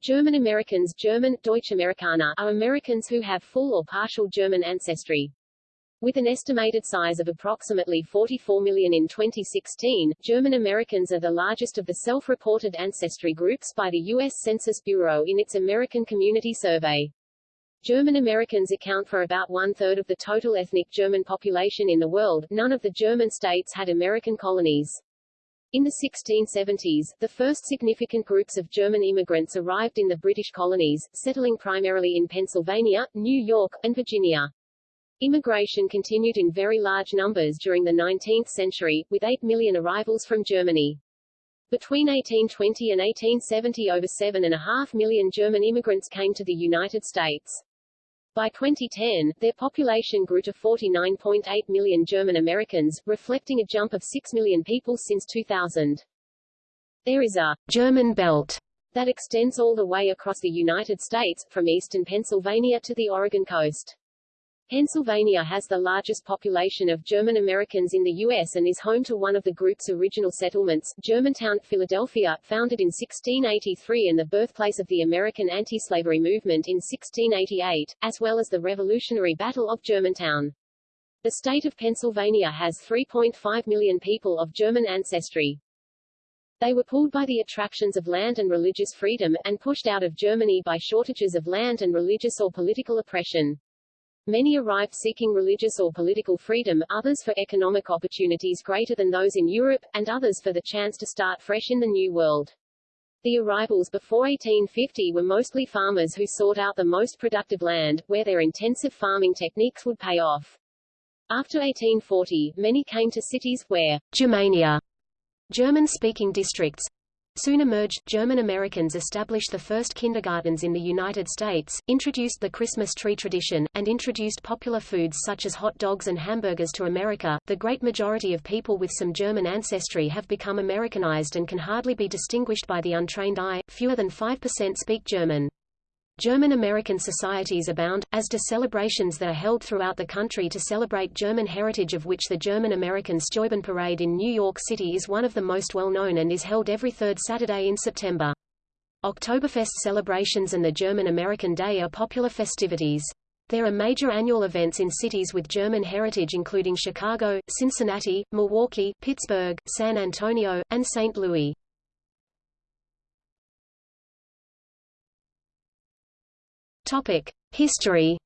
German Americans German, Amerikaner are Americans who have full or partial German ancestry. With an estimated size of approximately 44 million in 2016, German Americans are the largest of the self-reported ancestry groups by the U.S. Census Bureau in its American Community Survey. German Americans account for about one-third of the total ethnic German population in the world. None of the German states had American colonies. In the 1670s, the first significant groups of German immigrants arrived in the British colonies, settling primarily in Pennsylvania, New York, and Virginia. Immigration continued in very large numbers during the 19th century, with 8 million arrivals from Germany. Between 1820 and 1870 over 7.5 million German immigrants came to the United States. By 2010, their population grew to 49.8 million German Americans, reflecting a jump of 6 million people since 2000. There is a German belt that extends all the way across the United States, from eastern Pennsylvania to the Oregon coast. Pennsylvania has the largest population of German Americans in the U.S. and is home to one of the group's original settlements, Germantown, Philadelphia, founded in 1683 and the birthplace of the American anti-slavery movement in 1688, as well as the Revolutionary Battle of Germantown. The state of Pennsylvania has 3.5 million people of German ancestry. They were pulled by the attractions of land and religious freedom, and pushed out of Germany by shortages of land and religious or political oppression. Many arrived seeking religious or political freedom, others for economic opportunities greater than those in Europe, and others for the chance to start fresh in the New World. The arrivals before 1850 were mostly farmers who sought out the most productive land, where their intensive farming techniques would pay off. After 1840, many came to cities, where Germania, German-speaking districts, soon emerged. German Americans established the first kindergartens in the United States, introduced the Christmas tree tradition, and introduced popular foods such as hot dogs and hamburgers to America. The great majority of people with some German ancestry have become Americanized and can hardly be distinguished by the untrained eye. Fewer than 5% speak German. German-American societies abound, as do celebrations that are held throughout the country to celebrate German heritage of which the German-American Steuben Parade in New York City is one of the most well-known and is held every third Saturday in September. Oktoberfest celebrations and the German-American Day are popular festivities. There are major annual events in cities with German heritage including Chicago, Cincinnati, Milwaukee, Pittsburgh, San Antonio, and St. Louis. History.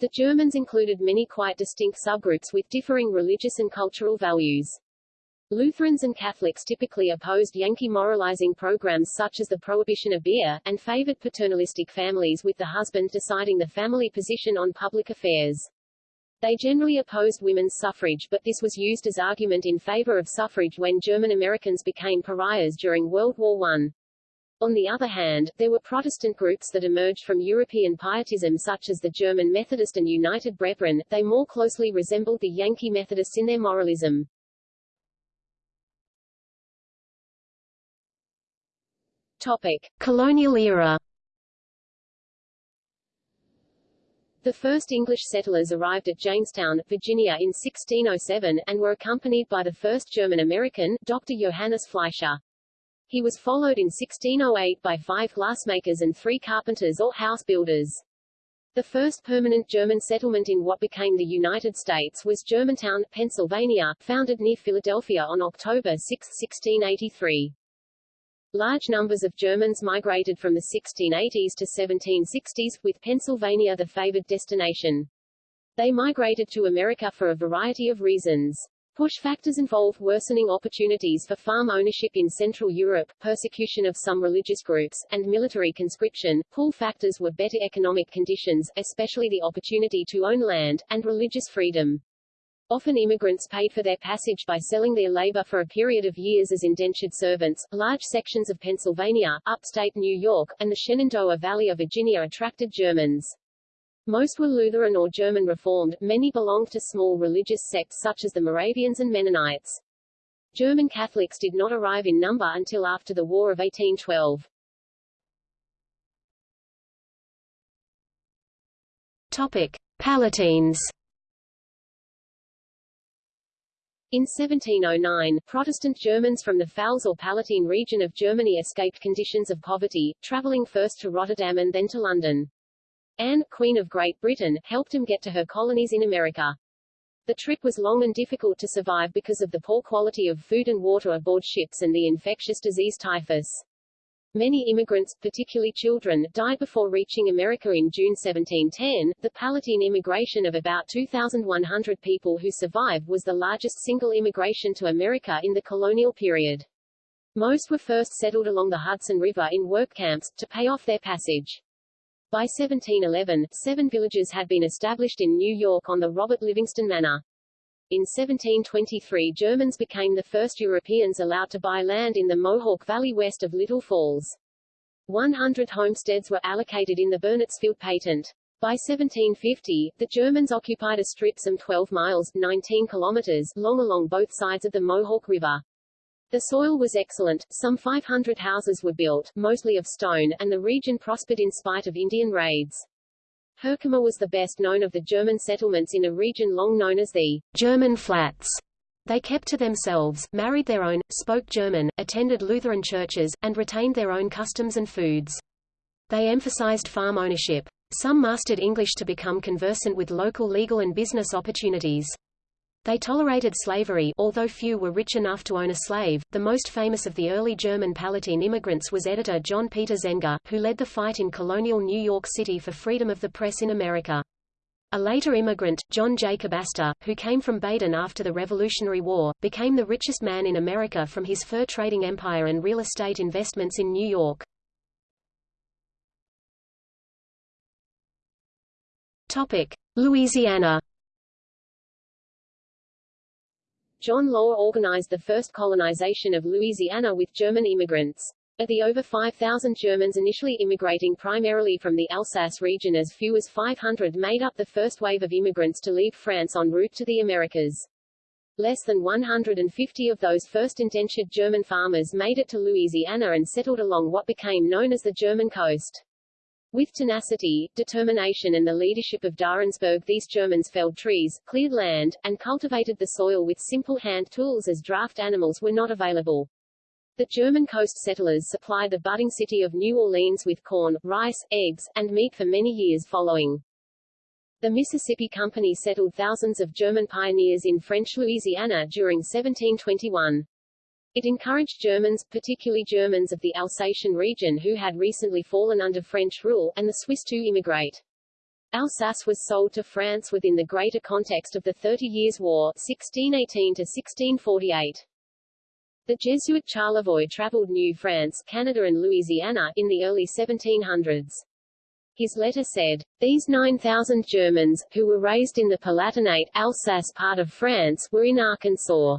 The Germans included many quite distinct subgroups with differing religious and cultural values. Lutherans and Catholics typically opposed Yankee moralizing programs such as the prohibition of beer, and favored paternalistic families with the husband deciding the family position on public affairs. They generally opposed women's suffrage but this was used as argument in favor of suffrage when German Americans became pariahs during World War I. On the other hand, there were Protestant groups that emerged from European pietism such as the German Methodist and United Brethren, they more closely resembled the Yankee Methodists in their moralism. Topic. Colonial era The first English settlers arrived at Jamestown, Virginia in 1607, and were accompanied by the first German-American, Dr. Johannes Fleischer. He was followed in 1608 by five glassmakers and three carpenters or house builders. The first permanent German settlement in what became the United States was Germantown, Pennsylvania, founded near Philadelphia on October 6, 1683. Large numbers of Germans migrated from the 1680s to 1760s, with Pennsylvania the favored destination. They migrated to America for a variety of reasons. Push factors involve worsening opportunities for farm ownership in Central Europe, persecution of some religious groups, and military conscription. Pull factors were better economic conditions, especially the opportunity to own land, and religious freedom. Often immigrants paid for their passage by selling their labor for a period of years as indentured servants. Large sections of Pennsylvania, upstate New York, and the Shenandoah Valley of Virginia attracted Germans. Most were Lutheran or German Reformed, many belonged to small religious sects such as the Moravians and Mennonites. German Catholics did not arrive in number until after the War of 1812. Topic. Palatines In 1709, Protestant Germans from the Pfalz or Palatine region of Germany escaped conditions of poverty, traveling first to Rotterdam and then to London. Anne, Queen of Great Britain, helped him get to her colonies in America. The trip was long and difficult to survive because of the poor quality of food and water aboard ships and the infectious disease typhus. Many immigrants, particularly children, died before reaching America in June 1710. The Palatine immigration of about 2,100 people who survived was the largest single immigration to America in the colonial period. Most were first settled along the Hudson River in work camps, to pay off their passage. By 1711, seven villages had been established in New York on the Robert Livingston Manor. In 1723 Germans became the first Europeans allowed to buy land in the Mohawk Valley west of Little Falls. 100 homesteads were allocated in the Burnetsfield patent. By 1750, the Germans occupied a strip some 12 miles 19 kilometers long along both sides of the Mohawk River. The soil was excellent, some 500 houses were built, mostly of stone, and the region prospered in spite of Indian raids. Herkimer was the best known of the German settlements in a region long known as the German Flats. They kept to themselves, married their own, spoke German, attended Lutheran churches, and retained their own customs and foods. They emphasized farm ownership. Some mastered English to become conversant with local legal and business opportunities. They tolerated slavery although few were rich enough to own a slave. The most famous of the early German Palatine immigrants was editor John Peter Zenger, who led the fight in colonial New York City for freedom of the press in America. A later immigrant, John Jacob Astor, who came from Baden after the Revolutionary War, became the richest man in America from his fur trading empire and real estate investments in New York. Topic: Louisiana John Law organized the first colonization of Louisiana with German immigrants. Of the over 5,000 Germans initially immigrating primarily from the Alsace region as few as 500 made up the first wave of immigrants to leave France en route to the Americas. Less than 150 of those first indentured German farmers made it to Louisiana and settled along what became known as the German coast. With tenacity, determination and the leadership of d'Arensbourg these Germans felled trees, cleared land, and cultivated the soil with simple hand tools as draft animals were not available. The German coast settlers supplied the budding city of New Orleans with corn, rice, eggs, and meat for many years following. The Mississippi Company settled thousands of German pioneers in French Louisiana during 1721. It encouraged Germans, particularly Germans of the Alsatian region who had recently fallen under French rule, and the Swiss to immigrate. Alsace was sold to France within the greater context of the Thirty Years' War 1618 to 1648. The Jesuit Charlevoix traveled New France, Canada and Louisiana, in the early 1700s. His letter said, These 9,000 Germans, who were raised in the Palatinate, Alsace part of France, were in Arkansas.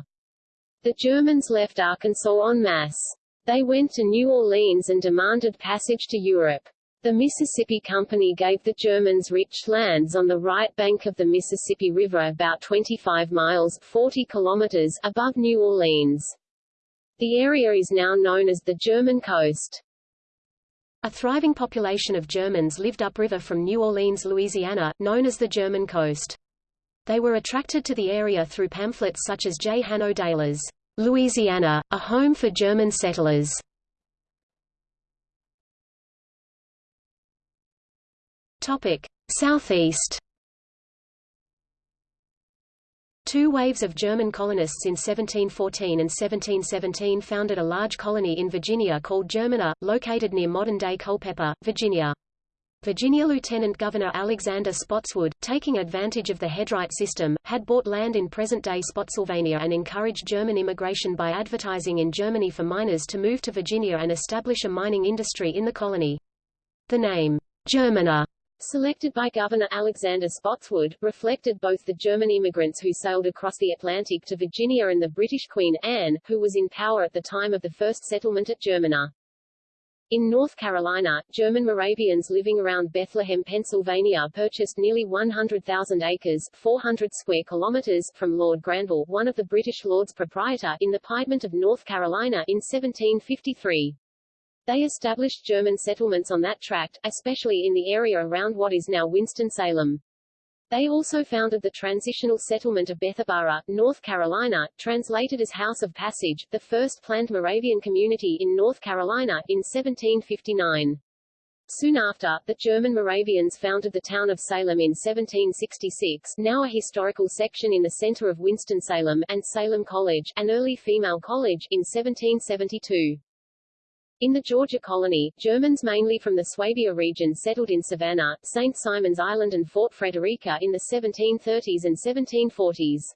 The Germans left Arkansas en masse. They went to New Orleans and demanded passage to Europe. The Mississippi Company gave the Germans rich lands on the right bank of the Mississippi River about 25 miles 40 kilometers above New Orleans. The area is now known as the German coast. A thriving population of Germans lived upriver from New Orleans, Louisiana, known as the German coast. They were attracted to the area through pamphlets such as J. Hanno Deiler's Louisiana, a home for German settlers. Topic: Southeast. Two waves of German colonists in 1714 and 1717 founded a large colony in Virginia called Germana, located near modern-day Culpeper, Virginia. Virginia Lieutenant Governor Alexander Spotswood, taking advantage of the headright system, had bought land in present-day Spotsylvania and encouraged German immigration by advertising in Germany for miners to move to Virginia and establish a mining industry in the colony. The name, Germana, selected by Governor Alexander Spotswood, reflected both the German immigrants who sailed across the Atlantic to Virginia and the British Queen Anne, who was in power at the time of the first settlement at Germana. In North Carolina, German Moravians living around Bethlehem, Pennsylvania purchased nearly 100,000 acres 400 square kilometers from Lord Granville, one of the British Lords Proprietor, in the Piedmont of North Carolina in 1753. They established German settlements on that tract, especially in the area around what is now Winston-Salem. They also founded the transitional settlement of Bethabara, North Carolina, translated as House of Passage, the first planned Moravian community in North Carolina, in 1759. Soon after, the German Moravians founded the town of Salem in 1766 now a historical section in the center of Winston-Salem, and Salem College, an early female college, in 1772. In the Georgia colony, Germans mainly from the Swabia region settled in Savannah, St. Simon's Island and Fort Frederica in the 1730s and 1740s.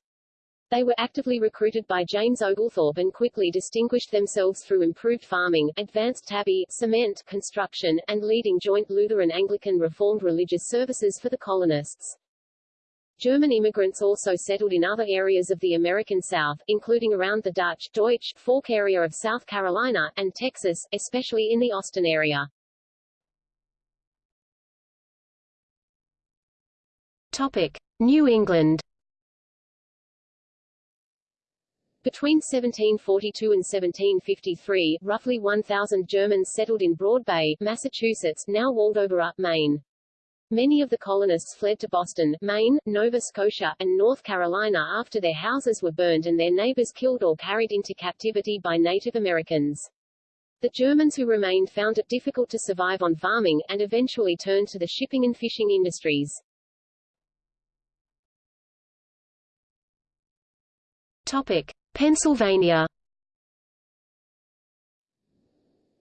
They were actively recruited by James Oglethorpe and quickly distinguished themselves through improved farming, advanced tabby, cement, construction, and leading joint Lutheran Anglican Reformed religious services for the colonists. German immigrants also settled in other areas of the American South, including around the Dutch Deutsch Fork area of South Carolina, and Texas, especially in the Austin area. Topic. New England Between 1742 and 1753, roughly 1,000 Germans settled in Broad Bay, Massachusetts now Waldoboro, Maine. Many of the colonists fled to Boston, Maine, Nova Scotia, and North Carolina after their houses were burned and their neighbors killed or carried into captivity by Native Americans. The Germans who remained found it difficult to survive on farming, and eventually turned to the shipping and fishing industries. Topic. Pennsylvania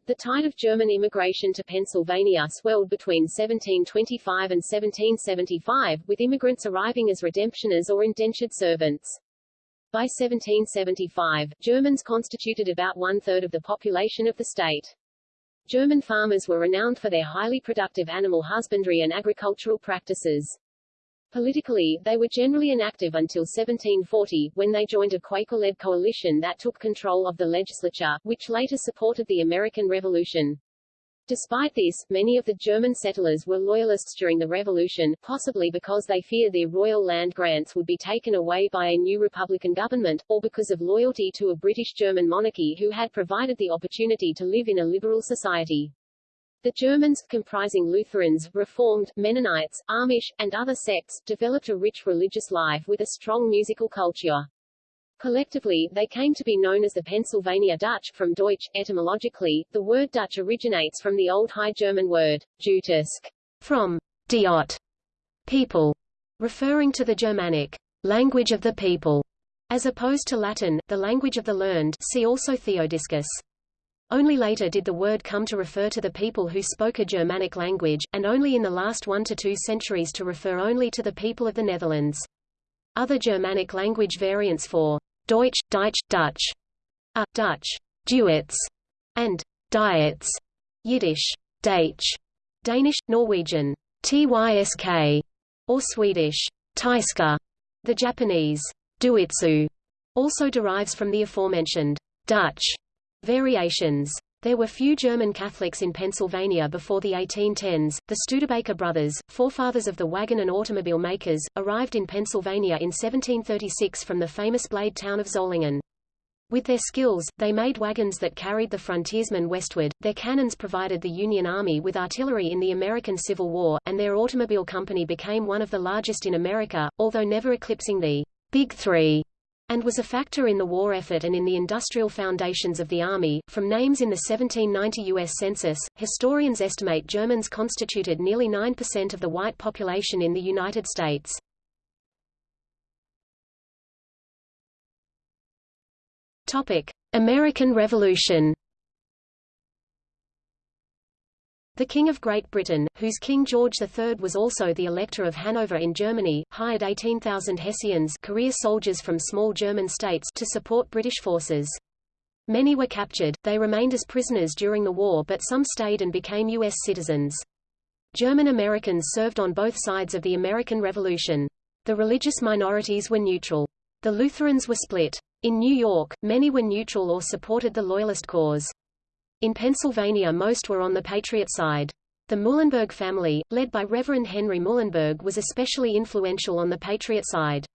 The tide of German immigration to Pennsylvania swelled between 1725 and 1775, with immigrants arriving as redemptioners or indentured servants. By 1775, Germans constituted about one-third of the population of the state. German farmers were renowned for their highly productive animal husbandry and agricultural practices. Politically, they were generally inactive until 1740, when they joined a Quaker-led coalition that took control of the legislature, which later supported the American Revolution. Despite this, many of the German settlers were loyalists during the Revolution, possibly because they feared their royal land grants would be taken away by a new Republican government, or because of loyalty to a British German monarchy who had provided the opportunity to live in a liberal society. The Germans, comprising Lutherans, Reformed, Mennonites, Amish, and other sects, developed a rich religious life with a strong musical culture. Collectively, they came to be known as the Pennsylvania Dutch, from Deutsch. Etymologically, the word Dutch originates from the Old High German word, diutisc, from diot, people, referring to the Germanic language of the people, as opposed to Latin, the language of the learned see also Theodiscus. Only later did the word come to refer to the people who spoke a Germanic language, and only in the last one to two centuries to refer only to the people of the Netherlands. Other Germanic language variants for Deutsch, Deutsch, Dutch are Dutch, Duits, and Diets, Yiddish, Deutsch, Danish, Norwegian, Tysk, or Swedish, Tyska. The Japanese, Doitsu, also derives from the aforementioned Dutch Variations there were few German Catholics in Pennsylvania before the 1810s. The Studebaker brothers, forefathers of the wagon and automobile makers, arrived in Pennsylvania in 1736 from the famous blade town of Solingen. With their skills, they made wagons that carried the frontiersmen westward, their cannons provided the Union Army with artillery in the American Civil War, and their automobile company became one of the largest in America, although never eclipsing the Big Three and was a factor in the war effort and in the industrial foundations of the Army. From names in the 1790 U.S. Census, historians estimate Germans constituted nearly 9% of the white population in the United States. Topic: American Revolution The King of Great Britain, whose King George III was also the Elector of Hanover in Germany, hired 18,000 Hessians career soldiers from small German states to support British forces. Many were captured, they remained as prisoners during the war but some stayed and became U.S. citizens. German Americans served on both sides of the American Revolution. The religious minorities were neutral. The Lutherans were split. In New York, many were neutral or supported the Loyalist cause. In Pennsylvania most were on the Patriot side. The Muhlenberg family, led by Reverend Henry Muhlenberg was especially influential on the Patriot side.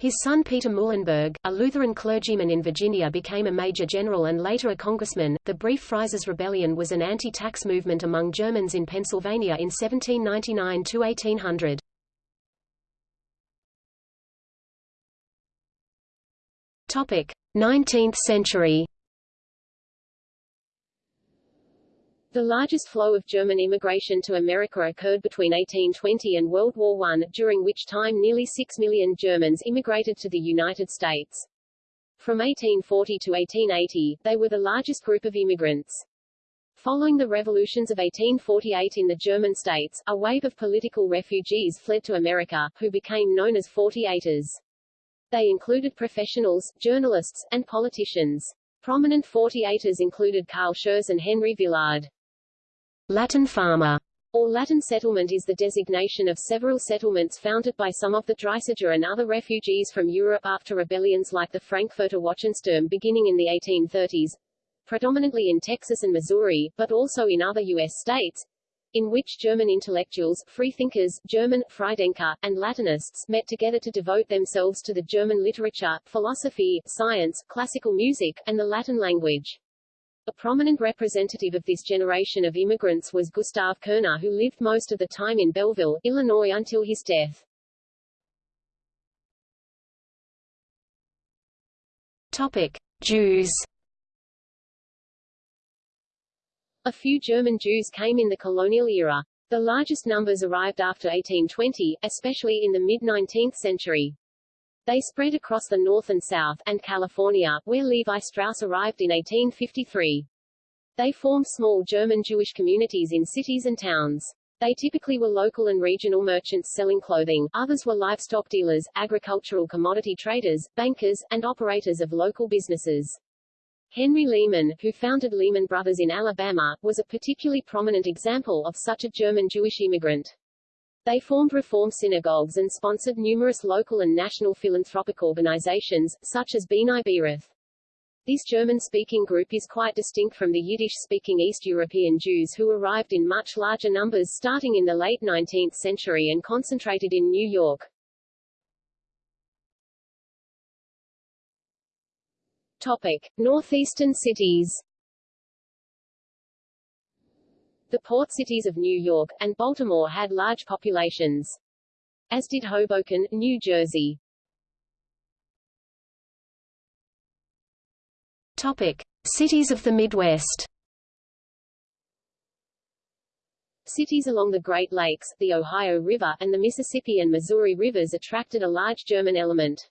His son Peter Muhlenberg, a Lutheran clergyman in Virginia became a major general and later a congressman. The Brief Fries's Rebellion was an anti-tax movement among Germans in Pennsylvania in 1799 to 1800. Topic: 19th century. The largest flow of German immigration to America occurred between 1820 and World War I, during which time nearly 6 million Germans immigrated to the United States. From 1840 to 1880, they were the largest group of immigrants. Following the revolutions of 1848 in the German states, a wave of political refugees fled to America, who became known as 48ers. They included professionals, journalists, and politicians. Prominent 48ers included Carl Schurz and Henry Villard. Latin farmer or Latin settlement is the designation of several settlements founded by some of the Dreissiger and other refugees from Europe after rebellions like the Frankfurter Wachensturm beginning in the 1830s, predominantly in Texas and Missouri, but also in other U.S. states, in which German intellectuals, freethinkers, German, Freidenker, and Latinists met together to devote themselves to the German literature, philosophy, science, classical music, and the Latin language. A prominent representative of this generation of immigrants was Gustav Koerner who lived most of the time in Belleville, Illinois until his death. Topic. Jews A few German Jews came in the colonial era. The largest numbers arrived after 1820, especially in the mid-19th century. They spread across the North and South, and California, where Levi Strauss arrived in 1853. They formed small German Jewish communities in cities and towns. They typically were local and regional merchants selling clothing, others were livestock dealers, agricultural commodity traders, bankers, and operators of local businesses. Henry Lehman, who founded Lehman Brothers in Alabama, was a particularly prominent example of such a German Jewish immigrant. They formed reform synagogues and sponsored numerous local and national philanthropic organizations, such as B'nai B'rith. This German-speaking group is quite distinct from the Yiddish-speaking East European Jews who arrived in much larger numbers starting in the late 19th century and concentrated in New York. Topic. Northeastern cities The port cities of New York, and Baltimore had large populations. As did Hoboken, New Jersey. Topic. Cities of the Midwest Cities along the Great Lakes, the Ohio River, and the Mississippi and Missouri rivers attracted a large German element.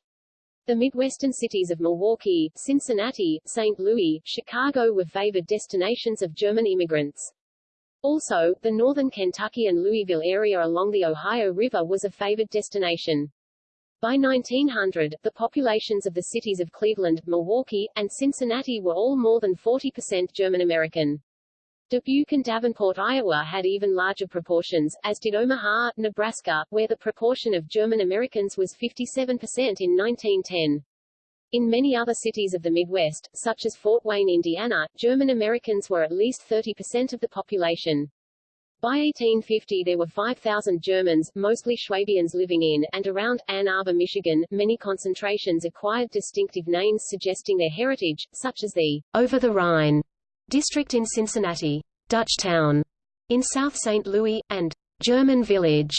The Midwestern cities of Milwaukee, Cincinnati, St. Louis, Chicago were favored destinations of German immigrants. Also, the northern Kentucky and Louisville area along the Ohio River was a favored destination. By 1900, the populations of the cities of Cleveland, Milwaukee, and Cincinnati were all more than 40% German-American. Dubuque and Davenport, Iowa had even larger proportions, as did Omaha, Nebraska, where the proportion of German Americans was 57% in 1910. In many other cities of the Midwest, such as Fort Wayne, Indiana, German Americans were at least 30% of the population. By 1850 there were 5,000 Germans, mostly Schwabians living in, and around, Ann Arbor, Michigan. Many concentrations acquired distinctive names suggesting their heritage, such as the Over the Rhine district in Cincinnati, Dutchtown in South St. Louis, and German Village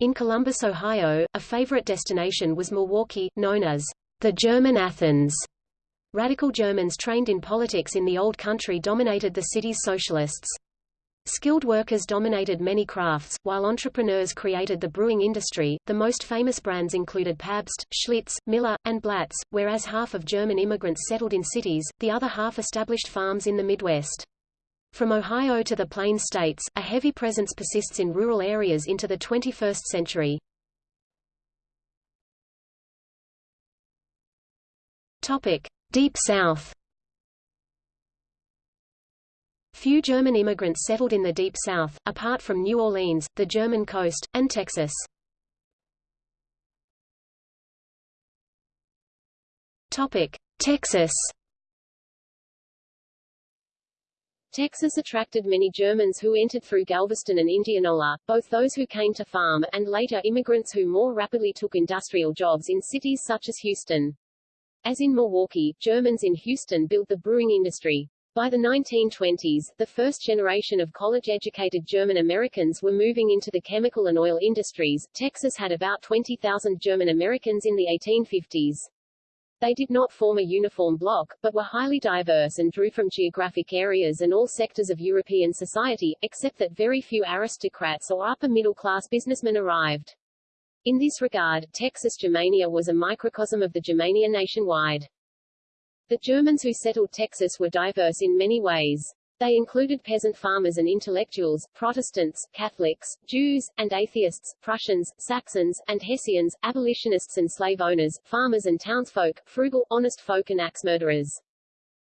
in Columbus, Ohio. A favorite destination was Milwaukee, known as the German Athens. Radical Germans trained in politics in the Old Country dominated the city's socialists. Skilled workers dominated many crafts, while entrepreneurs created the brewing industry. The most famous brands included Pabst, Schlitz, Miller, and Blatz, whereas half of German immigrants settled in cities, the other half established farms in the Midwest. From Ohio to the Plain States, a heavy presence persists in rural areas into the 21st century. Topic: Deep South. Few German immigrants settled in the Deep South, apart from New Orleans, the German coast, and Texas. Topic: Texas. Texas attracted many Germans who entered through Galveston and Indianola, both those who came to farm, and later immigrants who more rapidly took industrial jobs in cities such as Houston. As in Milwaukee, Germans in Houston built the brewing industry. By the 1920s, the first generation of college-educated German Americans were moving into the chemical and oil industries. Texas had about 20,000 German Americans in the 1850s. They did not form a uniform bloc, but were highly diverse and drew from geographic areas and all sectors of European society, except that very few aristocrats or upper-middle-class businessmen arrived. In this regard, Texas Germania was a microcosm of the Germania nationwide. The Germans who settled Texas were diverse in many ways. They included peasant farmers and intellectuals, Protestants, Catholics, Jews, and atheists, Prussians, Saxons, and Hessians, abolitionists and slave owners, farmers and townsfolk, frugal, honest folk and axe murderers.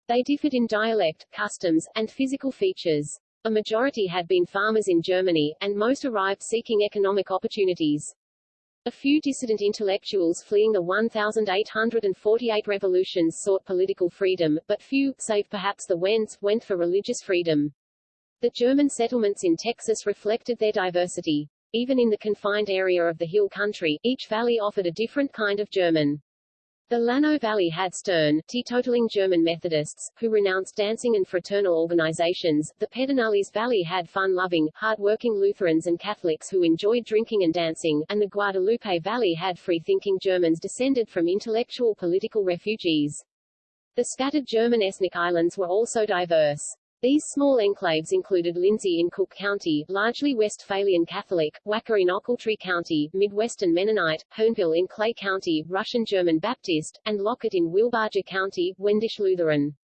They differed in dialect, customs, and physical features. A majority had been farmers in Germany, and most arrived seeking economic opportunities. A few dissident intellectuals fleeing the 1,848 revolutions sought political freedom, but few, save perhaps the Wends, went for religious freedom. The German settlements in Texas reflected their diversity. Even in the confined area of the hill country, each valley offered a different kind of German. The Llano Valley had stern, teetotaling German Methodists, who renounced dancing and fraternal organizations. The Pedernales Valley had fun-loving, hard-working Lutherans and Catholics who enjoyed drinking and dancing, and the Guadalupe Valley had free-thinking Germans descended from intellectual political refugees. The scattered German ethnic islands were also diverse. These small enclaves included Lindsay in Cooke County, largely Westphalian Catholic, Waka in Ochiltree County, Midwestern Mennonite, Hurnville in Clay County, Russian German Baptist, and Lockett in Wilbarger County, Wendish Lutheran.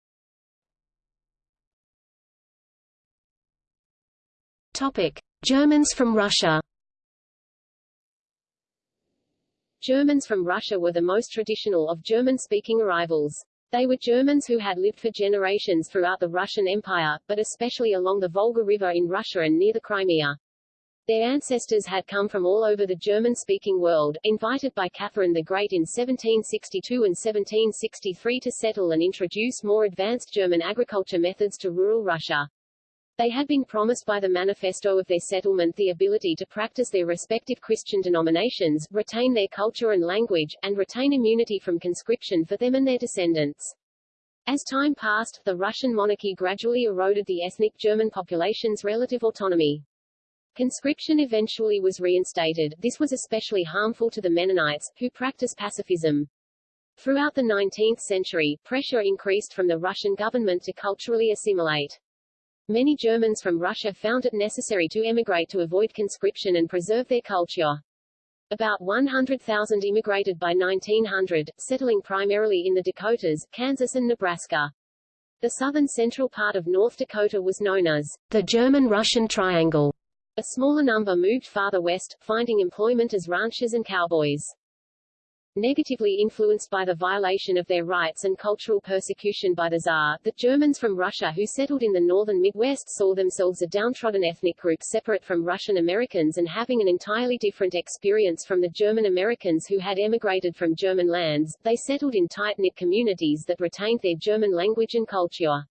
Topic: Germans from Russia. Germans from Russia were the most traditional of German-speaking arrivals. They were Germans who had lived for generations throughout the Russian Empire, but especially along the Volga River in Russia and near the Crimea. Their ancestors had come from all over the German-speaking world, invited by Catherine the Great in 1762 and 1763 to settle and introduce more advanced German agriculture methods to rural Russia. They had been promised by the manifesto of their settlement the ability to practice their respective Christian denominations, retain their culture and language, and retain immunity from conscription for them and their descendants. As time passed, the Russian monarchy gradually eroded the ethnic German population's relative autonomy. Conscription eventually was reinstated. This was especially harmful to the Mennonites, who practice pacifism. Throughout the 19th century, pressure increased from the Russian government to culturally assimilate. Many Germans from Russia found it necessary to emigrate to avoid conscription and preserve their culture. About 100,000 immigrated by 1900, settling primarily in the Dakotas, Kansas and Nebraska. The southern central part of North Dakota was known as the German-Russian Triangle. A smaller number moved farther west, finding employment as ranchers and cowboys. Negatively influenced by the violation of their rights and cultural persecution by the Tsar, the Germans from Russia who settled in the northern Midwest saw themselves a downtrodden ethnic group separate from Russian Americans and having an entirely different experience from the German Americans who had emigrated from German lands. They settled in tight-knit communities that retained their German language and culture.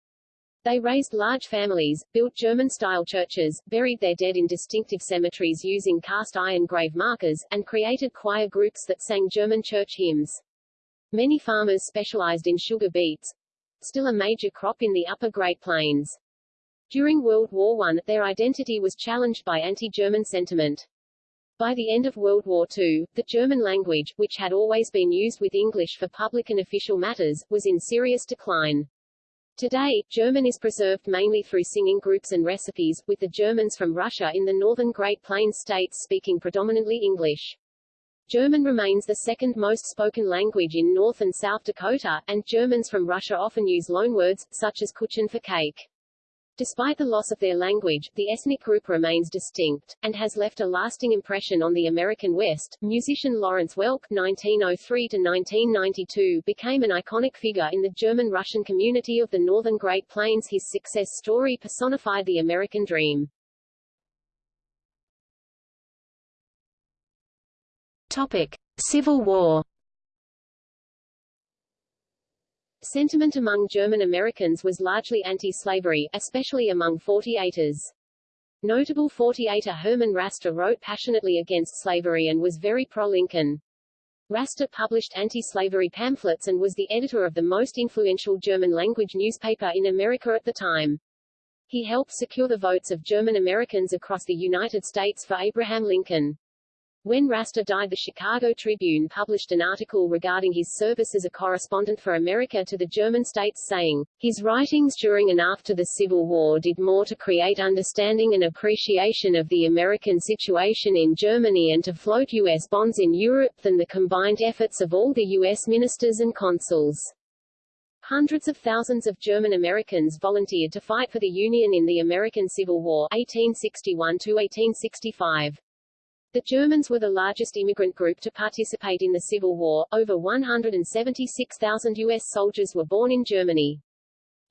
They raised large families, built German-style churches, buried their dead in distinctive cemeteries using cast-iron grave markers, and created choir groups that sang German church hymns. Many farmers specialized in sugar beets, still a major crop in the upper Great Plains. During World War I, their identity was challenged by anti-German sentiment. By the end of World War II, the German language, which had always been used with English for public and official matters, was in serious decline. Today, German is preserved mainly through singing groups and recipes, with the Germans from Russia in the northern Great Plains states speaking predominantly English. German remains the second most spoken language in North and South Dakota, and Germans from Russia often use loanwords, such as Kuchen for cake. Despite the loss of their language, the ethnic group remains distinct, and has left a lasting impression on the American West. Musician Lawrence Welk (1903–1992) became an iconic figure in the German-Russian community of the Northern Great Plains. His success story personified the American dream. Topic: Civil War. Sentiment among German Americans was largely anti-slavery, especially among 48ers. Notable 48er Herman Raster wrote passionately against slavery and was very pro-Lincoln. Raster published anti-slavery pamphlets and was the editor of the most influential German-language newspaper in America at the time. He helped secure the votes of German Americans across the United States for Abraham Lincoln. When Raster died the Chicago Tribune published an article regarding his service as a correspondent for America to the German states saying, his writings during and after the Civil War did more to create understanding and appreciation of the American situation in Germany and to float U.S. bonds in Europe than the combined efforts of all the U.S. ministers and consuls. Hundreds of thousands of German Americans volunteered to fight for the Union in the American Civil War 1861-1865. The Germans were the largest immigrant group to participate in the Civil War. Over 176,000 U.S. soldiers were born in Germany.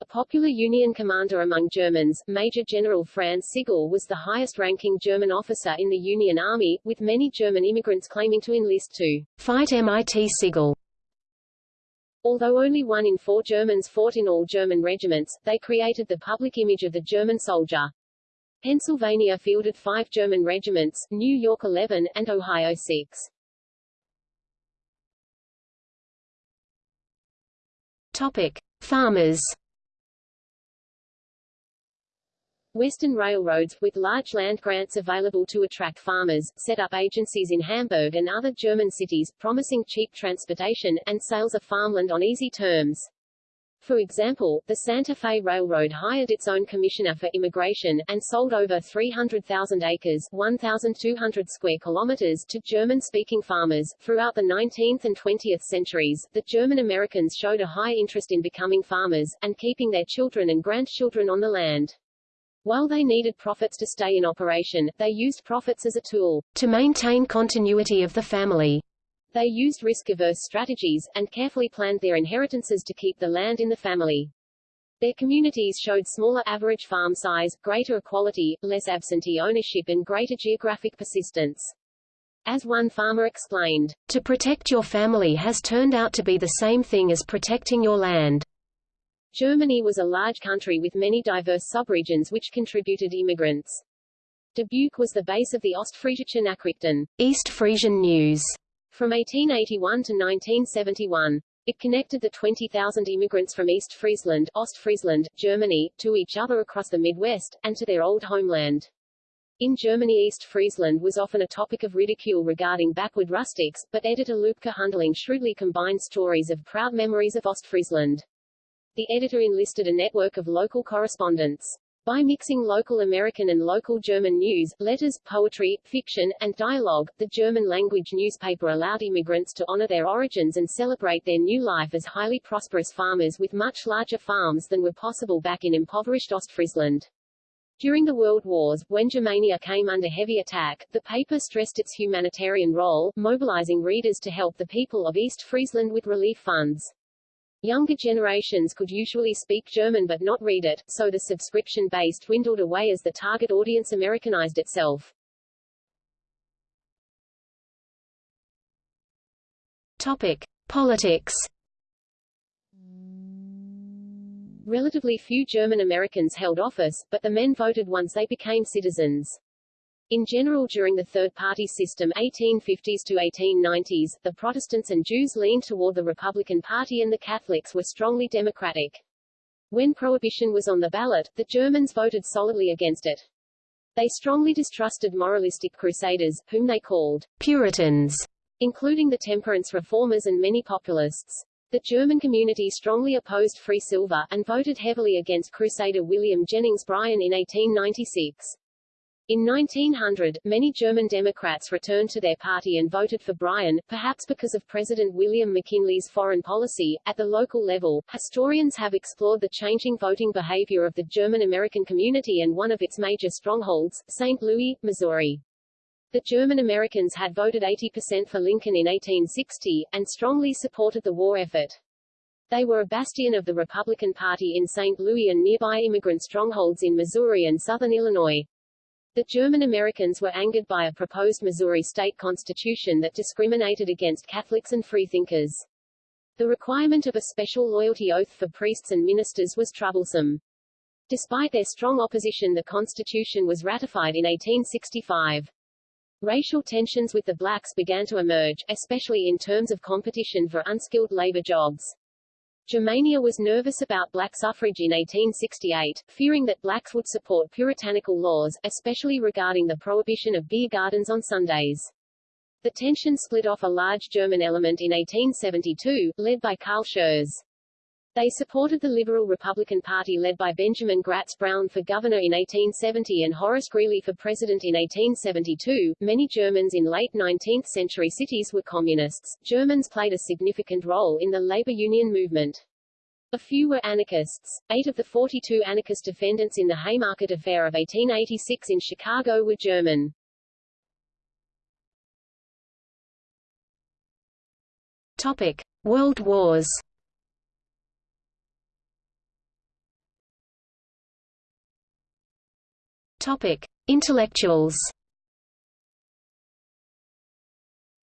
A popular Union commander among Germans, Major General Franz Sigel was the highest-ranking German officer in the Union Army, with many German immigrants claiming to enlist to fight MIT Sigel. Although only one in four Germans fought in all German regiments, they created the public image of the German soldier. Pennsylvania fielded five German regiments, New York 11, and Ohio 6. Topic. Farmers Western railroads, with large land grants available to attract farmers, set up agencies in Hamburg and other German cities, promising cheap transportation, and sales of farmland on easy terms. For example, the Santa Fe Railroad hired its own commissioner for immigration, and sold over 300,000 acres 1,200 square kilometers to German-speaking farmers. Throughout the 19th and 20th centuries, the German Americans showed a high interest in becoming farmers, and keeping their children and grandchildren on the land. While they needed profits to stay in operation, they used profits as a tool to maintain continuity of the family. They used risk-averse strategies, and carefully planned their inheritances to keep the land in the family. Their communities showed smaller average farm size, greater equality, less absentee ownership and greater geographic persistence. As one farmer explained, To protect your family has turned out to be the same thing as protecting your land. Germany was a large country with many diverse subregions which contributed immigrants. Dubuque was the base of the Ostfriesische Nachrichten, East Frisian News, from 1881 to 1971, it connected the 20,000 immigrants from East Friesland, Ostfriesland, Germany, to each other across the Midwest, and to their old homeland. In Germany East Friesland was often a topic of ridicule regarding backward rustics, but editor Lübke Hunderling shrewdly combined stories of proud memories of Ostfriesland. The editor enlisted a network of local correspondents. By mixing local American and local German news, letters, poetry, fiction, and dialogue, the German-language newspaper allowed immigrants to honor their origins and celebrate their new life as highly prosperous farmers with much larger farms than were possible back in impoverished Ostfriesland. During the World Wars, when Germania came under heavy attack, the paper stressed its humanitarian role, mobilizing readers to help the people of East Friesland with relief funds. Younger generations could usually speak German but not read it, so the subscription base dwindled away as the target audience Americanized itself. Topic. Politics Relatively few German Americans held office, but the men voted once they became citizens. In general during the third-party system 1850s to 1890s, the Protestants and Jews leaned toward the Republican Party and the Catholics were strongly Democratic. When Prohibition was on the ballot, the Germans voted solidly against it. They strongly distrusted moralistic crusaders, whom they called Puritans, including the temperance reformers and many populists. The German community strongly opposed free silver, and voted heavily against Crusader William Jennings Bryan in 1896. In 1900, many German Democrats returned to their party and voted for Bryan, perhaps because of President William McKinley's foreign policy. At the local level, historians have explored the changing voting behavior of the German American community and one of its major strongholds, St. Louis, Missouri. The German Americans had voted 80% for Lincoln in 1860, and strongly supported the war effort. They were a bastion of the Republican Party in St. Louis and nearby immigrant strongholds in Missouri and southern Illinois. The German Americans were angered by a proposed Missouri state constitution that discriminated against Catholics and freethinkers. The requirement of a special loyalty oath for priests and ministers was troublesome. Despite their strong opposition the constitution was ratified in 1865. Racial tensions with the blacks began to emerge, especially in terms of competition for unskilled labor jobs. Germania was nervous about black suffrage in 1868, fearing that blacks would support puritanical laws, especially regarding the prohibition of beer gardens on Sundays. The tension split off a large German element in 1872, led by Carl Schurz. They supported the Liberal Republican Party led by Benjamin Gratz Brown for governor in 1870 and Horace Greeley for president in 1872. Many Germans in late 19th century cities were communists. Germans played a significant role in the labor union movement. A few were anarchists. Eight of the 42 anarchist defendants in the Haymarket Affair of 1886 in Chicago were German. Topic: World Wars. Topic: Intellectuals.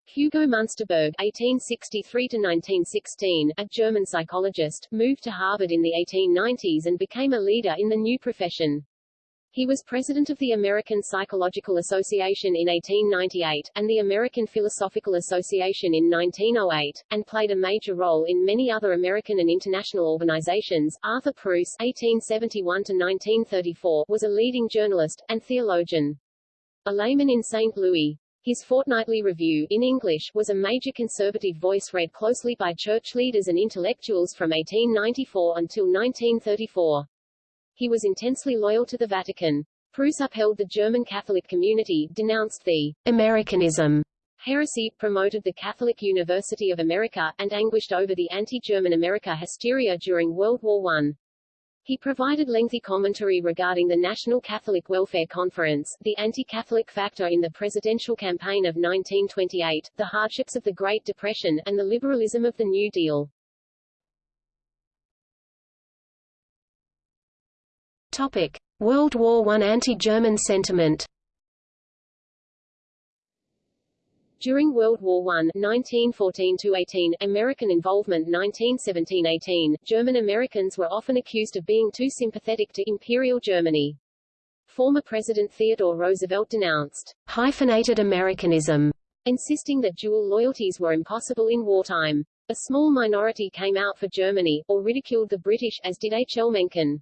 Hugo Munsterberg (1863–1916), a German psychologist, moved to Harvard in the 1890s and became a leader in the new profession. He was president of the American Psychological Association in 1898, and the American Philosophical Association in 1908, and played a major role in many other American and international organizations. Arthur Preuss (1871–1934) was a leading journalist and theologian. A layman in St. Louis, his fortnightly review in English was a major conservative voice read closely by church leaders and intellectuals from 1894 until 1934. He was intensely loyal to the Vatican. Preuss upheld the German Catholic community, denounced the Americanism heresy, promoted the Catholic University of America, and anguished over the anti-German America hysteria during World War I. He provided lengthy commentary regarding the National Catholic Welfare Conference, the anti-Catholic factor in the presidential campaign of 1928, the hardships of the Great Depression, and the liberalism of the New Deal. World War I anti-German sentiment. During World War I 1914-18, American involvement 1917-18, German Americans were often accused of being too sympathetic to Imperial Germany. Former President Theodore Roosevelt denounced hyphenated Americanism, insisting that dual loyalties were impossible in wartime. A small minority came out for Germany, or ridiculed the British, as did H. L. Mencken.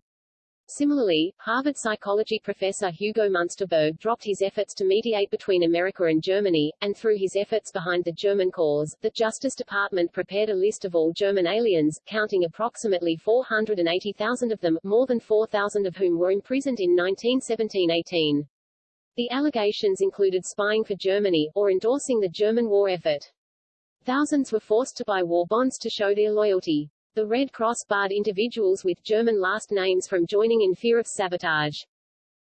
Similarly, Harvard psychology professor Hugo Munsterberg dropped his efforts to mediate between America and Germany, and through his efforts behind the German cause, the Justice Department prepared a list of all German aliens, counting approximately 480,000 of them, more than 4,000 of whom were imprisoned in 1917-18. The allegations included spying for Germany, or endorsing the German war effort. Thousands were forced to buy war bonds to show their loyalty. The Red Cross barred individuals with German last names from joining in fear of sabotage.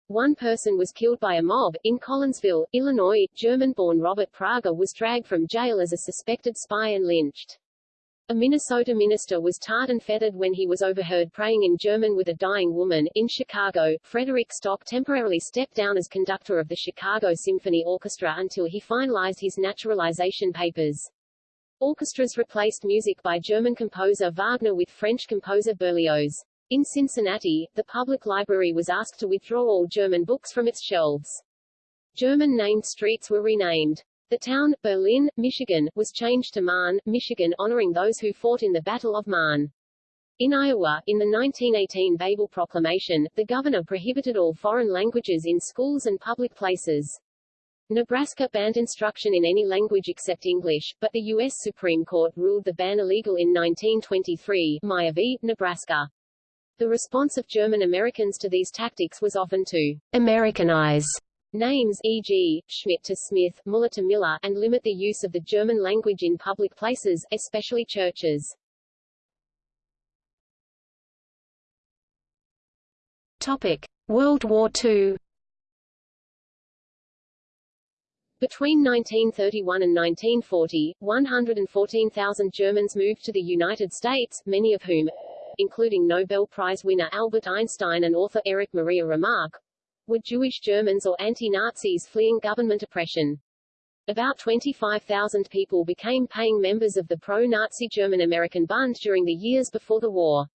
One person was killed by a mob. In Collinsville, Illinois, German-born Robert Prager was dragged from jail as a suspected spy and lynched. A Minnesota minister was tarred and feathered when he was overheard praying in German with a dying woman. In Chicago, Frederick Stock temporarily stepped down as conductor of the Chicago Symphony Orchestra until he finalized his naturalization papers. Orchestras replaced music by German composer Wagner with French composer Berlioz. In Cincinnati, the public library was asked to withdraw all German books from its shelves. German-named streets were renamed. The town, Berlin, Michigan, was changed to Marne, Michigan honoring those who fought in the Battle of Marne. In Iowa, in the 1918 Babel Proclamation, the governor prohibited all foreign languages in schools and public places. Nebraska banned instruction in any language except English, but the U.S. Supreme Court ruled the ban illegal in 1923 Meyer v. Nebraska. The response of German Americans to these tactics was often to Americanize names e.g., Schmidt to Smith, Muller to Miller, and limit the use of the German language in public places, especially churches. Topic: World War II Between 1931 and 1940, 114,000 Germans moved to the United States, many of whom, including Nobel Prize winner Albert Einstein and author Erich Maria Remarque, were Jewish Germans or anti-Nazis fleeing government oppression. About 25,000 people became paying members of the pro-Nazi German-American Bund during the years before the war.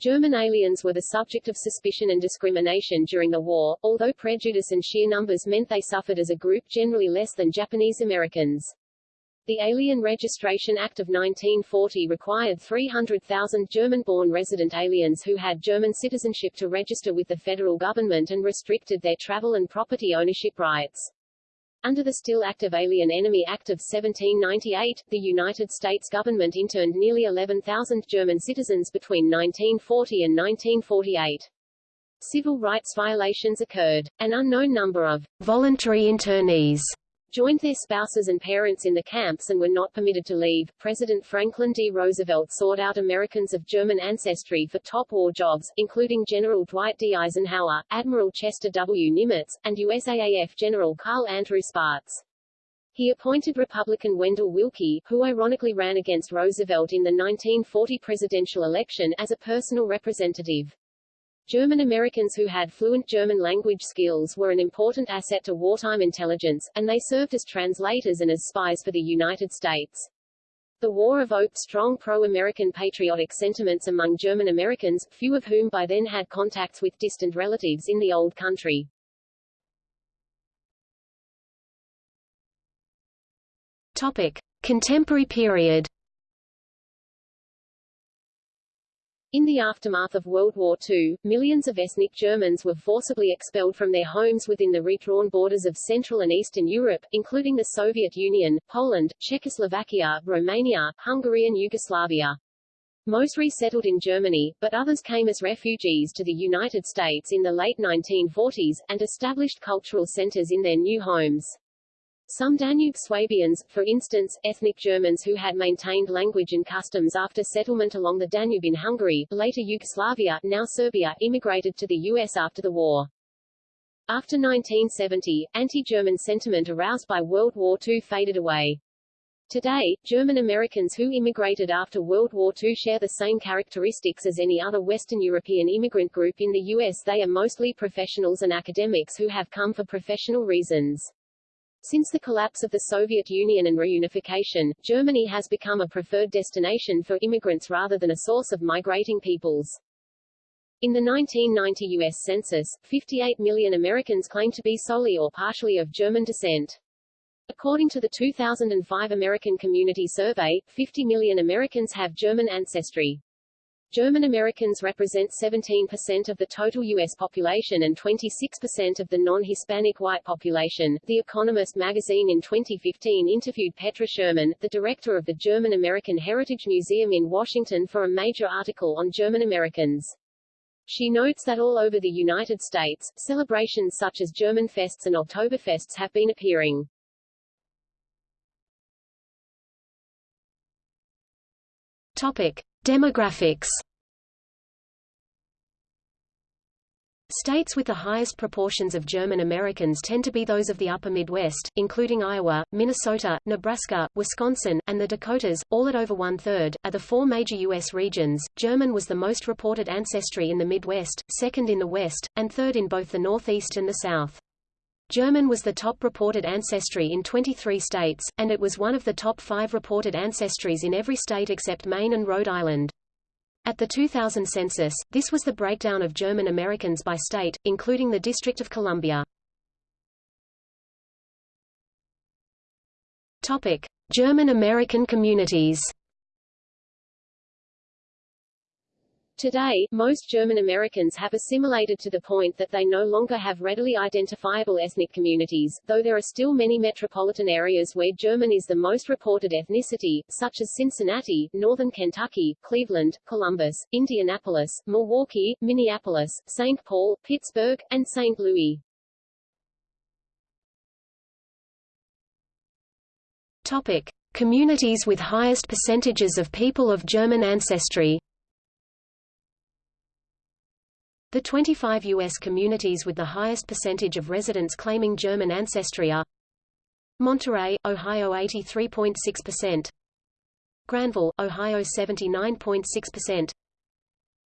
German aliens were the subject of suspicion and discrimination during the war, although prejudice and sheer numbers meant they suffered as a group generally less than Japanese Americans. The Alien Registration Act of 1940 required 300,000 German-born resident aliens who had German citizenship to register with the federal government and restricted their travel and property ownership rights. Under the still active Alien Enemy Act of 1798, the United States government interned nearly 11,000 German citizens between 1940 and 1948. Civil rights violations occurred. An unknown number of voluntary internees joined their spouses and parents in the camps and were not permitted to leave. President Franklin D. Roosevelt sought out Americans of German ancestry for top war jobs, including General Dwight D. Eisenhower, Admiral Chester W. Nimitz, and USAAF General Carl Andrew Spaatz. He appointed Republican Wendell Willkie, who ironically ran against Roosevelt in the 1940 presidential election, as a personal representative. German Americans who had fluent German language skills were an important asset to wartime intelligence, and they served as translators and as spies for the United States. The war evoked strong pro-American patriotic sentiments among German Americans, few of whom by then had contacts with distant relatives in the old country. Topic. Contemporary period In the aftermath of World War II, millions of ethnic Germans were forcibly expelled from their homes within the redrawn borders of Central and Eastern Europe, including the Soviet Union, Poland, Czechoslovakia, Romania, Hungary and Yugoslavia. Most resettled in Germany, but others came as refugees to the United States in the late 1940s, and established cultural centers in their new homes. Some Danube Swabians, for instance, ethnic Germans who had maintained language and customs after settlement along the Danube in Hungary, later Yugoslavia, now Serbia, immigrated to the U.S. after the war. After 1970, anti-German sentiment aroused by World War II faded away. Today, German Americans who immigrated after World War II share the same characteristics as any other Western European immigrant group in the U.S. They are mostly professionals and academics who have come for professional reasons. Since the collapse of the Soviet Union and reunification, Germany has become a preferred destination for immigrants rather than a source of migrating peoples. In the 1990 U.S. Census, 58 million Americans claim to be solely or partially of German descent. According to the 2005 American Community Survey, 50 million Americans have German ancestry. German Americans represent 17% of the total U.S. population and 26% of the non-Hispanic white population. The Economist magazine in 2015 interviewed Petra Sherman, the director of the German American Heritage Museum in Washington for a major article on German Americans. She notes that all over the United States, celebrations such as German Fests and Oktoberfests have been appearing. Topic. Demographics States with the highest proportions of German Americans tend to be those of the upper Midwest, including Iowa, Minnesota, Nebraska, Wisconsin, and the Dakotas, all at over one-third, are the four major U.S. regions. German was the most reported ancestry in the Midwest, second in the West, and third in both the Northeast and the South. German was the top reported ancestry in 23 states, and it was one of the top five reported ancestries in every state except Maine and Rhode Island. At the 2000 census, this was the breakdown of German Americans by state, including the District of Columbia. Topic: German American communities. Today, most German Americans have assimilated to the point that they no longer have readily identifiable ethnic communities, though there are still many metropolitan areas where German is the most reported ethnicity, such as Cincinnati, Northern Kentucky, Cleveland, Columbus, Indianapolis, Milwaukee, Minneapolis, St. Paul, Pittsburgh, and St. Louis. Topic. Communities with highest percentages of people of German ancestry The 25 U.S. communities with the highest percentage of residents claiming German ancestry are Monterey, Ohio 83.6%, Granville, Ohio 79.6%,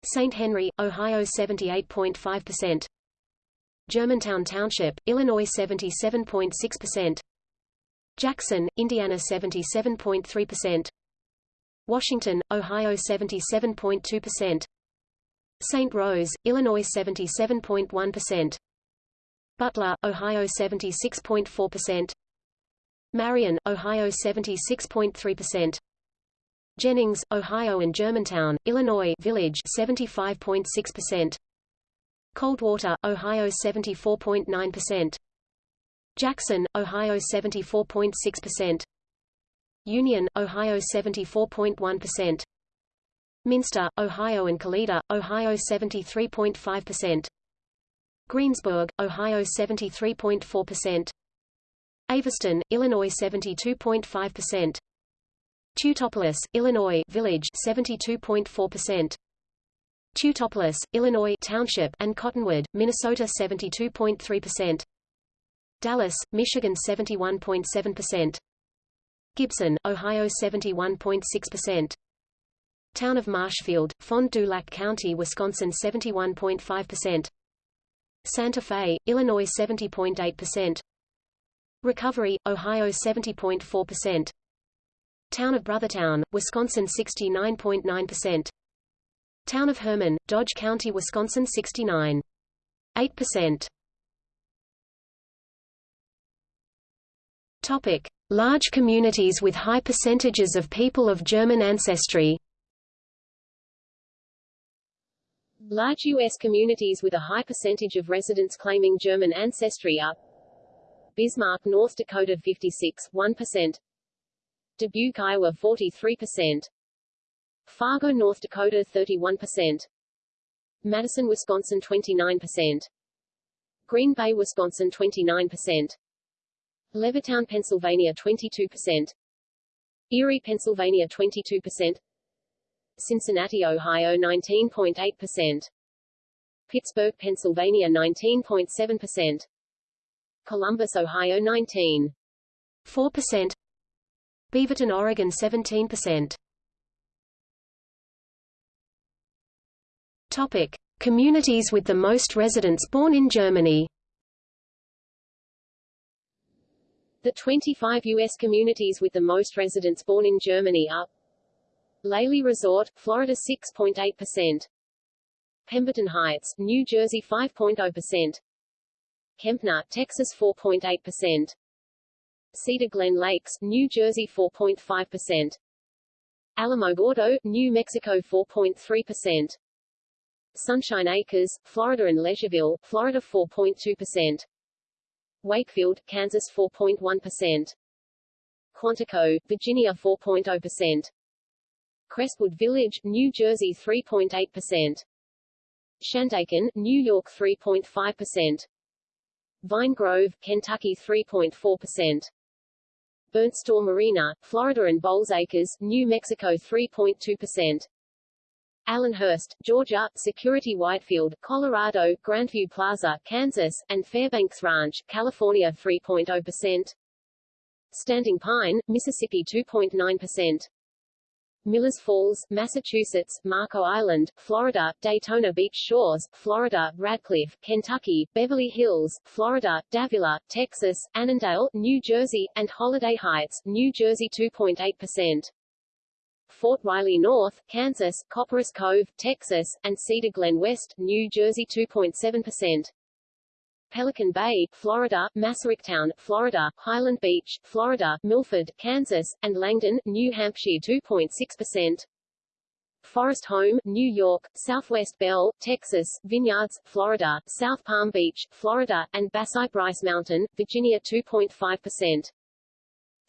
St. Henry, Ohio 78.5%, Germantown Township, Illinois 77.6%, Jackson, Indiana 77.3%, Washington, Ohio 77.2%, St. Rose, Illinois 77.1%. Butler, Ohio 76.4%. Marion, Ohio 76.3%. Jennings, Ohio and Germantown, Illinois Village 75.6%. Coldwater, Ohio 74.9%. Jackson, Ohio 74.6%. Union, Ohio 74.1%. Minster, Ohio and Kalida, Ohio 73.5%. Greensburg, Ohio 73.4%. Aviston, Illinois 72.5%. Teutopolis, Illinois Village 72.4%. Teutopolis, Illinois Township and Cottonwood, Minnesota 72.3%. Dallas, Michigan 71.7%. Gibson, Ohio 71.6%. Town of Marshfield, Fond du Lac County, Wisconsin 71.5%. Santa Fe, Illinois 70.8%. Recovery, Ohio 70.4%. Town of Brothertown, Wisconsin 69.9%. Town of Herman, Dodge County, Wisconsin 69.8%. Topic: Large communities with high percentages of people of German ancestry. Large U.S. communities with a high percentage of residents claiming German ancestry are Bismarck, North Dakota 56, 1%, Dubuque, Iowa 43%, Fargo, North Dakota 31%, Madison, Wisconsin 29%, Green Bay, Wisconsin 29%, Levittown, Pennsylvania 22%, Erie, Pennsylvania 22%, Cincinnati, Ohio 19.8%, Pittsburgh, Pennsylvania 19.7%, Columbus, Ohio 19.4%, Beaverton, Oregon 17%. Topic: Communities with the most residents born in Germany. The 25 U.S. communities with the most residents born in Germany are Lely Resort, Florida 6.8%. Pemberton Heights, New Jersey 5.0%. Kempner, Texas 4.8%. Cedar Glen Lakes, New Jersey 4.5%. Alamogordo, New Mexico 4.3%. Sunshine Acres, Florida and Leisureville, Florida 4.2%. Wakefield, Kansas 4.1%. Quantico, Virginia 4.0%. Crestwood Village, New Jersey 3.8%. Shandaken, New York 3.5%. Vine Grove, Kentucky 3.4%. Burnt Store Marina, Florida and Bowles Acres, New Mexico 3.2%. Allenhurst, Georgia, Security Widefield, Colorado, Grandview Plaza, Kansas, and Fairbanks Ranch, California 3.0%. Standing Pine, Mississippi 2.9%. Millers Falls, Massachusetts, Marco Island, Florida, Daytona Beach Shores, Florida, Radcliff, Kentucky, Beverly Hills, Florida, Davilla, Texas, Annandale, New Jersey, and Holiday Heights, New Jersey 2.8%. Fort Riley North, Kansas, Copperas Cove, Texas, and Cedar Glen West, New Jersey 2.7%. Pelican Bay, Florida, Masaryktown, Florida, Highland Beach, Florida, Milford, Kansas, and Langdon, New Hampshire 2.6%. Forest Home, New York, Southwest Bell, Texas, Vineyards, Florida, South Palm Beach, Florida, and Basye Bryce Mountain, Virginia 2.5%.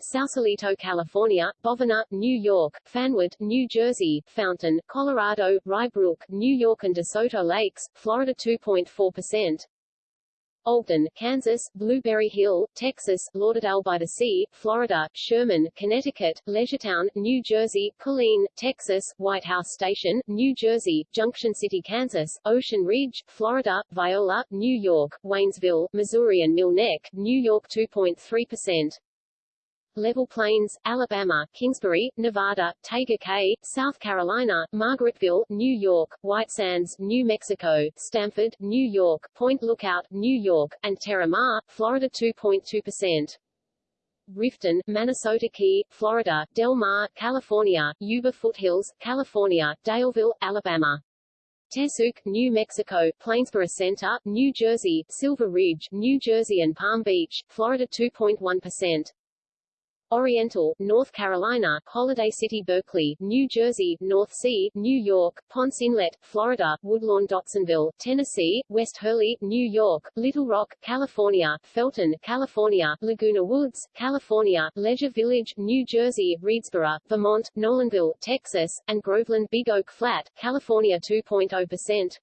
Sausalito, California, Bovina, New York, Fanwood, New Jersey, Fountain, Colorado, Rye Brook, New York and DeSoto Lakes, Florida 2.4%. Ogden, Kansas, Blueberry Hill, Texas, Lauderdale by the Sea, Florida, Sherman, Connecticut, Leisuretowne, New Jersey, Killeen, Texas, White House Station, New Jersey, Junction City, Kansas, Ocean Ridge, Florida, Viola, New York, Waynesville, Missouri and Mill Neck, New York 2.3%. Level Plains, Alabama, Kingsbury, Nevada, Tega Cay, South Carolina, Margaretville, New York, White Sands, New Mexico, Stamford, New York, Point Lookout, New York, and Terra Mar, Florida 2.2%. Rifton, Minnesota Key, Florida, Del Mar, California, Yuba Foothills, California, Daleville, Alabama. Tesuque, New Mexico, Plainsboro Center, New Jersey, Silver Ridge, New Jersey and Palm Beach, Florida 2.1%. Oriental, North Carolina, Holiday City Berkeley, New Jersey, North Sea, New York, Ponce Inlet, Florida, Woodlawn Dotsonville, Tennessee, West Hurley, New York, Littlerock, California, Felton, California, Laguna Woods, California, Leisure Village, New Jersey, Readsboro, Vermont, Nolanville, Texas, and Groveland Big Oak Flat, California 2.0%.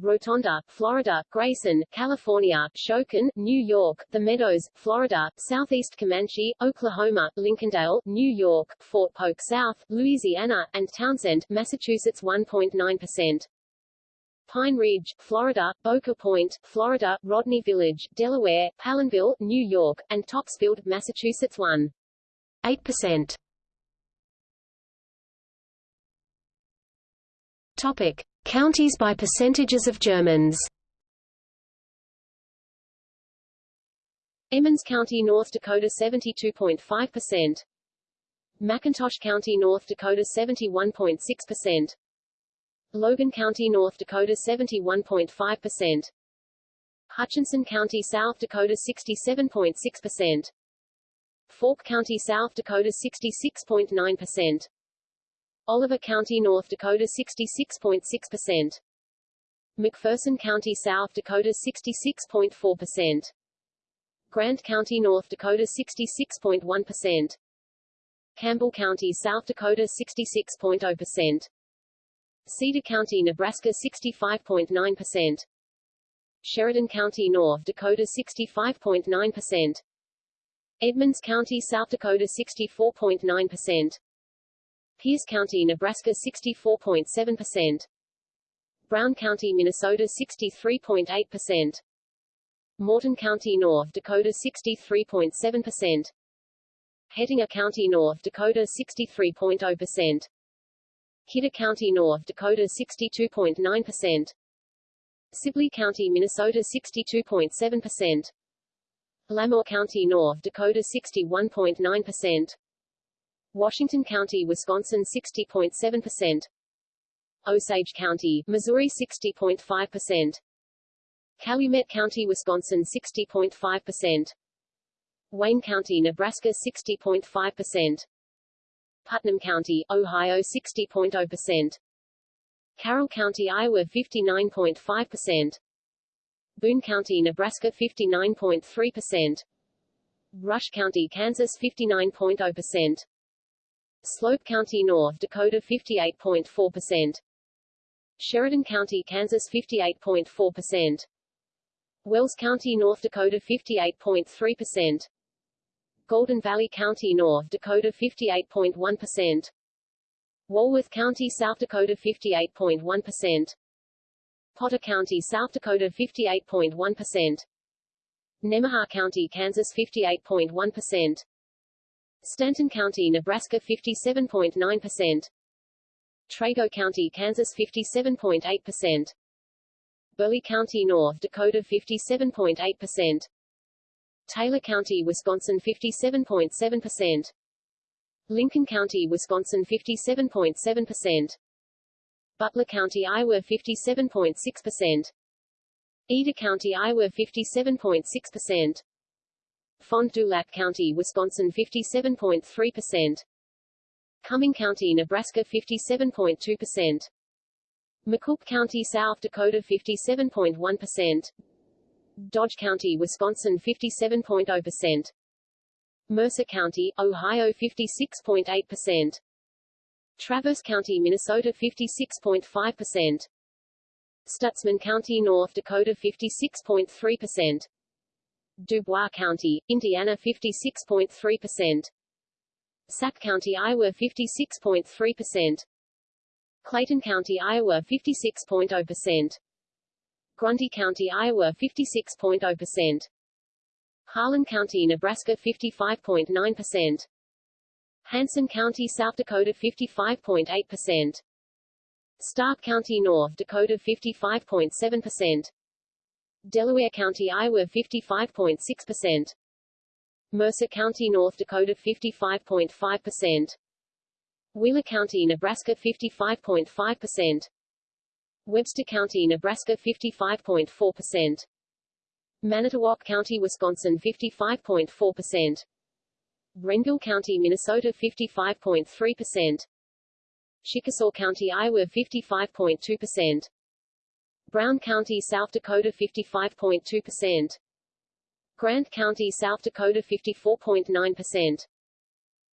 Rotonda, Florida, Grayson, California, Shamokin, New York, The Meadows, Florida, Southeast Comanche, Oklahoma, Lincolndale, New York, Fort Polk South, Louisiana, and Townsend, Massachusetts 1.9%. Pine Ridge, Florida, Boca Point, Florida, Rodney Village, Delaware, Palenville, New York, and Topsfield, Massachusetts 1.8%. Topic. Counties by percentages of Germans Emmons County, North Dakota 72.5%. McIntosh County, North Dakota 71.6%. Logan County, North Dakota 71.5%. Hutchinson County, South Dakota 67.6%. Faulk County, South Dakota 66.9%. Oliver County, North Dakota 66.6%. McPherson County, South Dakota 66.4%. Grant County, North Dakota 66.1%. Campbell County, South Dakota 66.0%. Cedar County, Nebraska 65.9%. Sheridan County, North Dakota 65.9%. Edmunds County, South Dakota 64.9%. Pierce County, Nebraska 64.7%. Brown County, Minnesota 63.8%. Morton County, North Dakota 63.7%. Hettinger County, North Dakota 63.0%. Kidder County, North Dakota 62.9%. Sibley County, Minnesota 62.7%. Lamoure County, North Dakota 61.9%. Washington County, Wisconsin 60.7%. Osage County, Missouri 60.5%. Calumet County, Wisconsin 60.5%. Wayne County, Nebraska 60.5%. Putnam County, Ohio 60.0%. Carroll County, Iowa 59.5%. Boone County, Nebraska 59.3%. Rush County, Kansas 59.0%. Slope County, North Dakota 58.4%. Sheridan County, Kansas 58.4%. Wells County, North Dakota 58.3%. Golden Valley County, North Dakota 58.1%. Walworth County, South Dakota 58.1%. Potter County, South Dakota 58.1%. Nemaha County, Kansas 58.1%. Stanton County, Nebraska 57.9%. Trego County, Kansas 57.8%. Burleigh County, North Dakota 57.8%. Taylor County, Wisconsin 57.7%. Lincoln County, Wisconsin 57.7%. Butler County, Iowa 57.6%. Eder County, Iowa 57.6%. Fond du Lac County, Wisconsin 57.3%. Cuming County, Nebraska 57.2%. McCook County, South Dakota 57.1%. Dodge County, Wisconsin 57.0%. Mercer County, Ohio 56.8%. Traverse County, Minnesota 56.5%. Stutsman County, North Dakota 56.3%. Dubois County, Indiana 56.3%. Sac County, Iowa 56.3%. Clayton County, Iowa 56.0%. Grundy County, Iowa 56.0%. Harlan County, Nebraska 55.9%. Hanson County, South Dakota 55.8%. Stark County, North Dakota 55.7%. Delaware County, Iowa 55.6%. Mercer County, North Dakota 55.5%. Wheeler County, Nebraska 55.5%. Webster County, Nebraska 55.4%. Manitowoc County, Wisconsin 55.4%. Renville County, Minnesota 55.3%. Chickasaw County, Iowa 55.2%. Brown County, South Dakota 55.2%. Grant County, South Dakota 54.9%.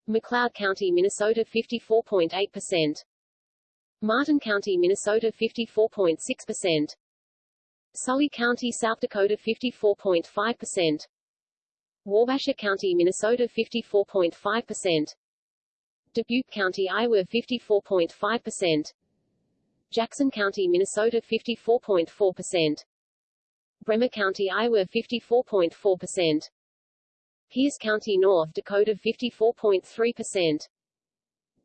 McLeod County, Minnesota 54.8%. Martin County, Minnesota 54.6%. Sully County, South Dakota 54.5%. Wabasha County, Minnesota 54.5%. Dubuque County, Iowa 54.5%. Jackson County, Minnesota 54.4%. Bremer County, Iowa 54.4%. Pierce County, North Dakota 54.3%.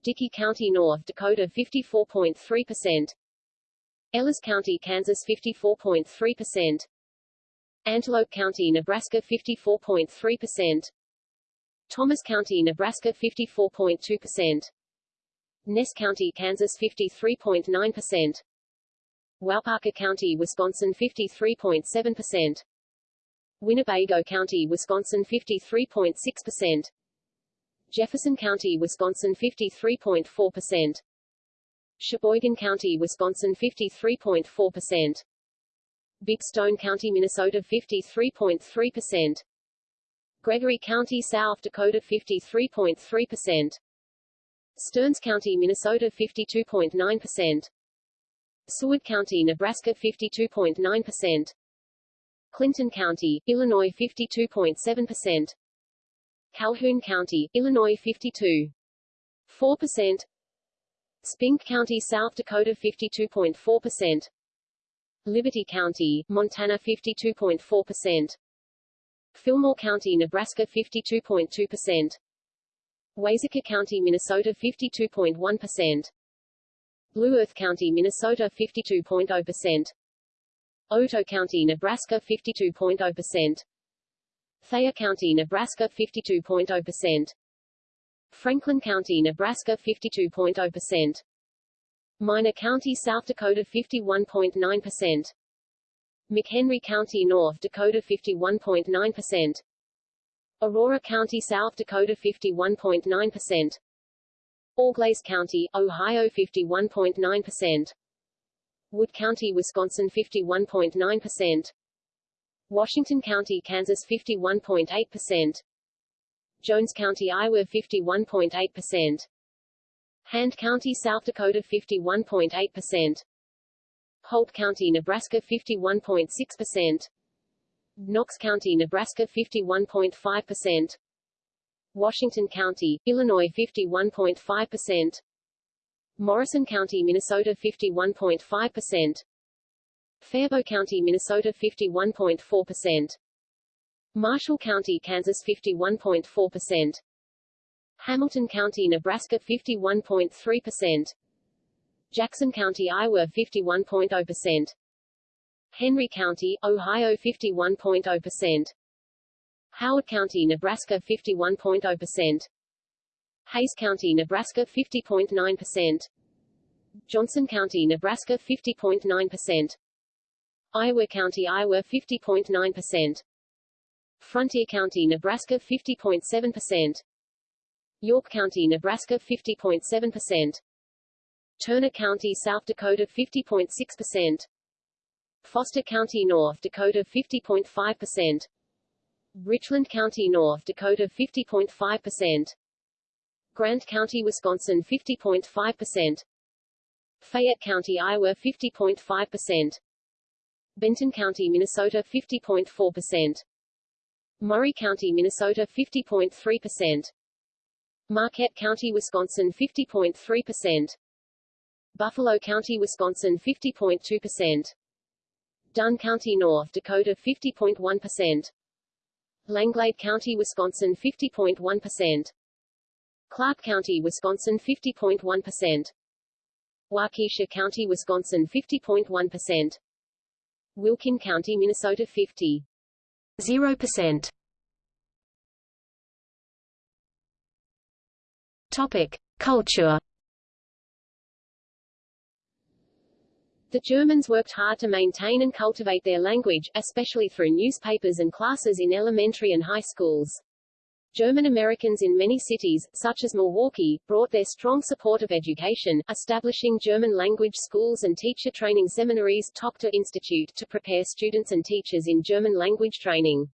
Dickey County, North Dakota 54.3%. Ellis County, Kansas 54.3%. Antelope County, Nebraska 54.3%. Thomas County, Nebraska 54.2%. Ness County, Kansas 53.9%. Waupaca County, Wisconsin 53.7%. Winnebago County, Wisconsin 53.6%. Jefferson County, Wisconsin 53.4%. Sheboygan County, Wisconsin 53.4%. Big Stone County, Minnesota 53.3%. Gregory County, South Dakota 53.3%. Stearns County, Minnesota 52.9%. Seward County, Nebraska 52.9%. Clinton County, Illinois 52.7%. Calhoun County, Illinois 52.4%. Spink County, South Dakota 52.4%. Liberty County, Montana 52.4%. Fillmore County, Nebraska 52.2%. Waseca County, Minnesota 52.1%. Blue Earth County, Minnesota 52.0%. Otoe County, Nebraska 52.0%. Thayer County, Nebraska 52.0%. Franklin County, Nebraska 52.0%. Miner County, South Dakota 51.9%. McHenry County, North Dakota 51.9%. Aurora County, South Dakota 51.9%. Auglaize County, Ohio 51.9%. Wood County, Wisconsin 51.9%. Washington County, Kansas 51.8%. Jones County, Iowa 51.8%. Hand County, South Dakota 51.8%. Holt County, Nebraska 51.6%. Knox County, Nebraska 51.5%. Washington County, Illinois 51.5%. Morrison County, Minnesota 51.5%. Faribault County, Minnesota 51.4%. Marshall County, Kansas 51.4%. Hamilton County, Nebraska 51.3%. Jackson County, Iowa 51.0%. Henry County, Ohio 51.0%. Howard County, Nebraska 51.0%. Hayes County, Nebraska 50.9%. Johnson County, Nebraska 50.9%. Iowa County, Iowa 50.9%. Frontier County, Nebraska 50.7%. York County, Nebraska 50.7%. Turner County, South Dakota 50.6%. Foster County, North Dakota 50.5%. Richland County, North Dakota 50.5%. Grant County, Wisconsin 50.5%. Fayette County, Iowa 50.5%. Benton County, Minnesota 50.4%. Murray County, Minnesota 50.3%. Marquette County, Wisconsin 50.3%. Buffalo County, Wisconsin 50.2%. Dunn County, North Dakota 50.1%. Langlade County, Wisconsin 50.1%. Clark County, Wisconsin 50.1%. Waukesha County, Wisconsin 50.1%. Wilkin County, Minnesota 50. 0%. Topic: Culture The Germans worked hard to maintain and cultivate their language, especially through newspapers and classes in elementary and high schools. German Americans in many cities, such as Milwaukee, brought their strong support of education, establishing German language schools and teacher training seminaries Tochter Institute to prepare students and teachers in German language training.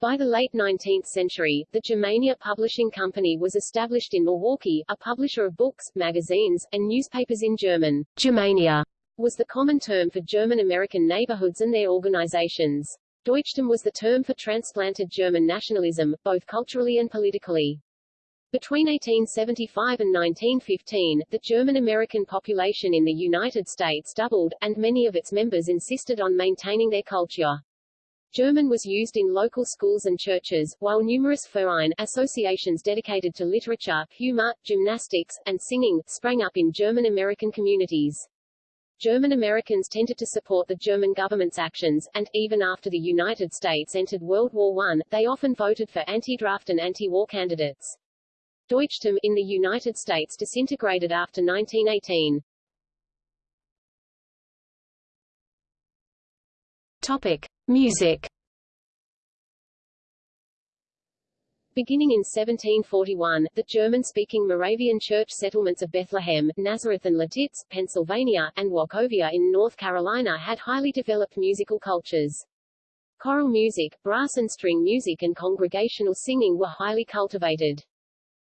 By the late 19th century, the Germania Publishing Company was established in Milwaukee, a publisher of books, magazines, and newspapers in German. Germania was the common term for German-American neighborhoods and their organizations. Deutschtum was the term for transplanted German nationalism, both culturally and politically. Between 1875 and 1915, the German-American population in the United States doubled, and many of its members insisted on maintaining their culture. German was used in local schools and churches, while numerous Verein associations dedicated to literature, humor, gymnastics, and singing sprang up in German-American communities. German Americans tended to support the German government's actions, and, even after the United States entered World War I, they often voted for anti-draft and anti-war candidates. Deutschtum in the United States disintegrated after 1918. Topic. Music Beginning in 1741, the German-speaking Moravian church settlements of Bethlehem, Nazareth and Lititz, Pennsylvania, and Wachovia in North Carolina had highly developed musical cultures. Choral music, brass and string music and congregational singing were highly cultivated.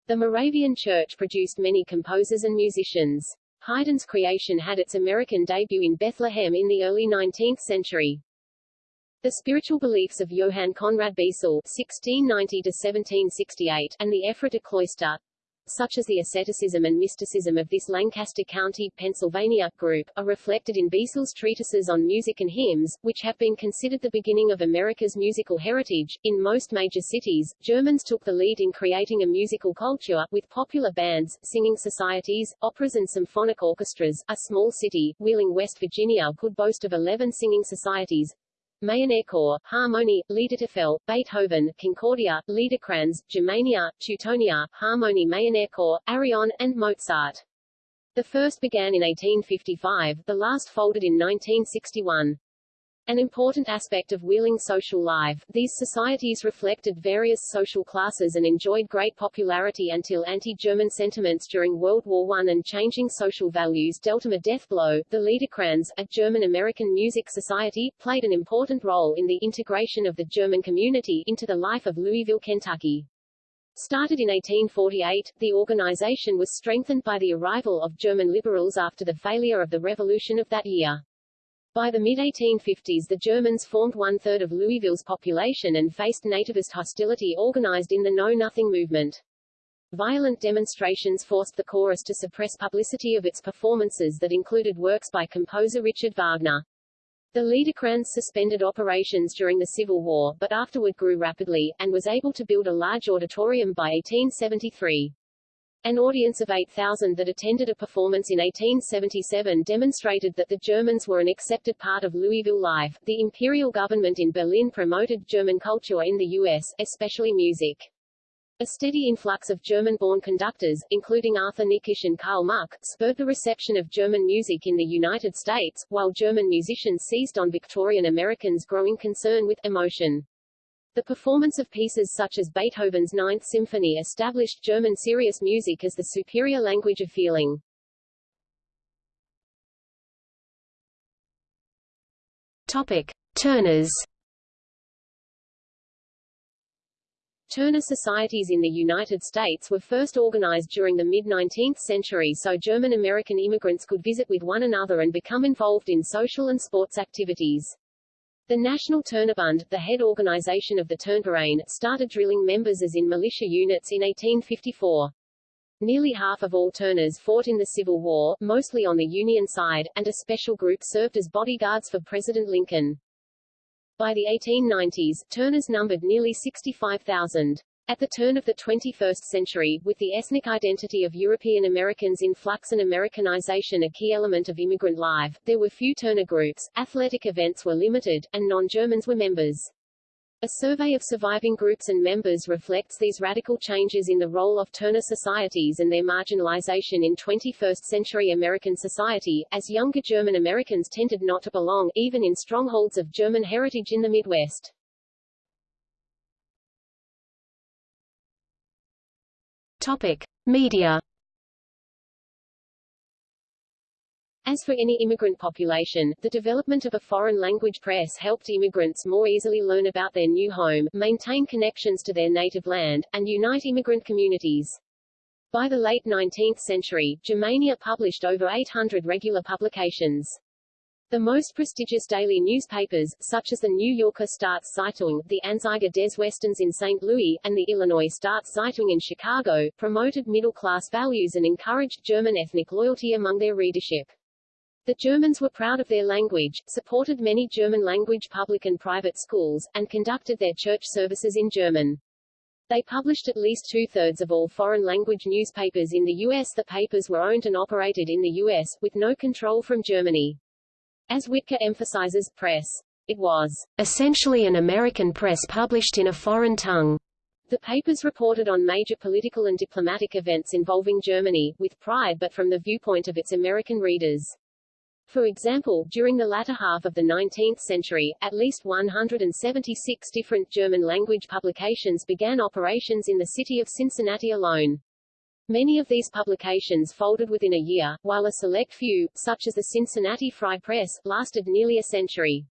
The Moravian church produced many composers and musicians. Haydn's creation had its American debut in Bethlehem in the early 19th century. The spiritual beliefs of Johann Conrad Beissel (1690–1768) and the Ephrata cloister, such as the asceticism and mysticism of this Lancaster County, Pennsylvania, group, are reflected in Beissel's treatises on music and hymns, which have been considered the beginning of America's musical heritage. In most major cities, Germans took the lead in creating a musical culture, with popular bands, singing societies, operas and symphonic orchestras. A small city, Wheeling, West Virginia, could boast of 11 singing societies, Maennerchor, Harmonie, Liedertafel, Beethoven, Concordia, Liederkranz, Germania, Teutonia, Harmonie Maennerchor, Arion, and Mozart. The first began in 1855, the last folded in 1961. An important aspect of Wheeling social life, these societies reflected various social classes and enjoyed great popularity until anti-German sentiments during World War I and changing social values dealt them a death blow. The Liederkranz, a German-American music society, played an important role in the integration of the German community into the life of Louisville, Kentucky. Started in 1848, the organization was strengthened by the arrival of German liberals after the failure of the revolution of that year. By the mid-1850s the Germans formed one-third of Louisville's population and faced nativist hostility organized in the Know Nothing movement. Violent demonstrations forced the chorus to suppress publicity of its performances that included works by composer Richard Wagner. The Liederkranz suspended operations during the Civil War, but afterward grew rapidly, and was able to build a large auditorium by 1873. An audience of 8,000 that attended a performance in 1877 demonstrated that the Germans were an accepted part of Louisville life. The imperial government in Berlin promoted German culture in the U.S., especially music. A steady influx of German-born conductors, including Arthur Nikisch and Karl Muck, spurred the reception of German music in the United States, while German musicians seized on Victorian Americans' growing concern with emotion. The performance of pieces such as Beethoven's Ninth Symphony established German serious music as the superior language of feeling. Topic: Turners. Turner societies in the United States were first organized during the mid-19th century so German-American immigrants could visit with one another and become involved in social and sports activities. The National Turnerbund, the head organization of the Turnverein, started drilling members as in militia units in 1854. Nearly half of all Turners fought in the Civil War, mostly on the Union side, and a special group served as bodyguards for President Lincoln. By the 1890s, Turners numbered nearly 65,000. At the turn of the 21st century, with the ethnic identity of European Americans in flux and Americanization a key element of immigrant life, there were few Turner groups, athletic events were limited, and non-Germans were members. A survey of surviving groups and members reflects these radical changes in the role of Turner societies and their marginalization in 21st-century American society, as younger German Americans tended not to belong, even in strongholds of German heritage in the Midwest. Topic: Media. As for any immigrant population, the development of a foreign language press helped immigrants more easily learn about their new home, maintain connections to their native land, and unite immigrant communities. By the late 19th century, Germania published over 800 regular publications. The most prestigious daily newspapers, such as the New Yorker Staatszeitung, the Anzeiger des Westens in St. Louis, and the Illinois Staatszeitung in Chicago, promoted middle-class values and encouraged German ethnic loyalty among their readership. The Germans were proud of their language, supported many German-language public and private schools, and conducted their church services in German. They published at least two-thirds of all foreign-language newspapers in the U.S. The papers were owned and operated in the U.S., with no control from Germany. As Wittke emphasizes, press. It was essentially an American press published in a foreign tongue. The papers reported on major political and diplomatic events involving Germany, with pride but from the viewpoint of its American readers. For example, during the latter half of the 19th century, at least 176 different German-language publications began operations in the city of Cincinnati alone. Many of these publications folded within a year, while a select few, such as the Cincinnati Free Press, lasted nearly a century.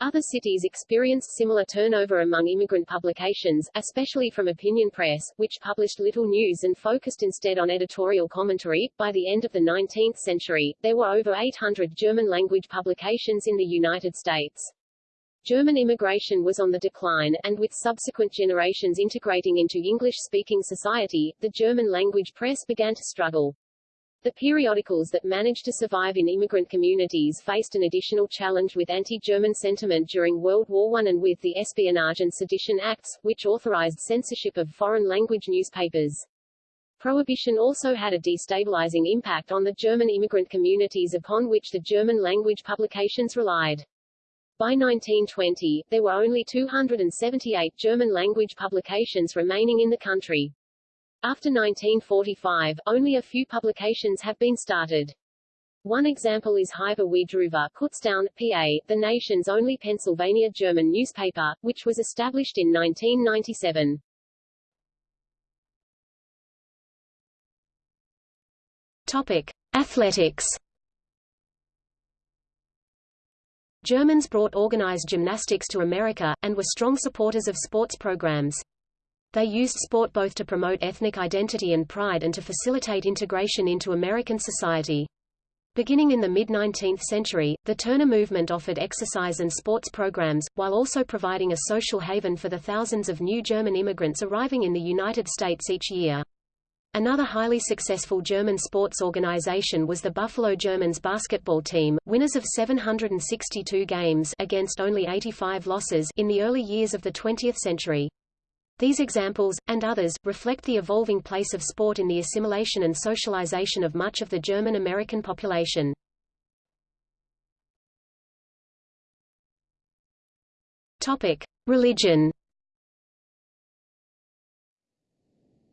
Other cities experienced similar turnover among immigrant publications, especially from opinion press, which published little news and focused instead on editorial commentary. By the end of the 19th century, there were over 800 German-language publications in the United States. German immigration was on the decline, and with subsequent generations integrating into English-speaking society, the German-language press began to struggle. The periodicals that managed to survive in immigrant communities faced an additional challenge with anti-German sentiment during World War I and with the Espionage and Sedition Acts, which authorized censorship of foreign-language newspapers. Prohibition also had a destabilizing impact on the German immigrant communities upon which the German-language publications relied. By 1920, there were only 278 German-language publications remaining in the country. After 1945, only a few publications have been started. One example is Hiwwe wie Driwwe, Kutztown, PA, the nation's only Pennsylvania German newspaper, which was established in 1997. Topic: Athletics. Germans brought organized gymnastics to America, and were strong supporters of sports programs. They used sport both to promote ethnic identity and pride and to facilitate integration into American society. Beginning in the mid-19th century, the Turner movement offered exercise and sports programs, while also providing a social haven for the thousands of new German immigrants arriving in the United States each year. Another highly successful German sports organization was the Buffalo Germans basketball team, winners of 762 games against only 85 losses in the early years of the 20th century. These examples, and others, reflect the evolving place of sport in the assimilation and socialization of much of the German-American population. Topic. Religion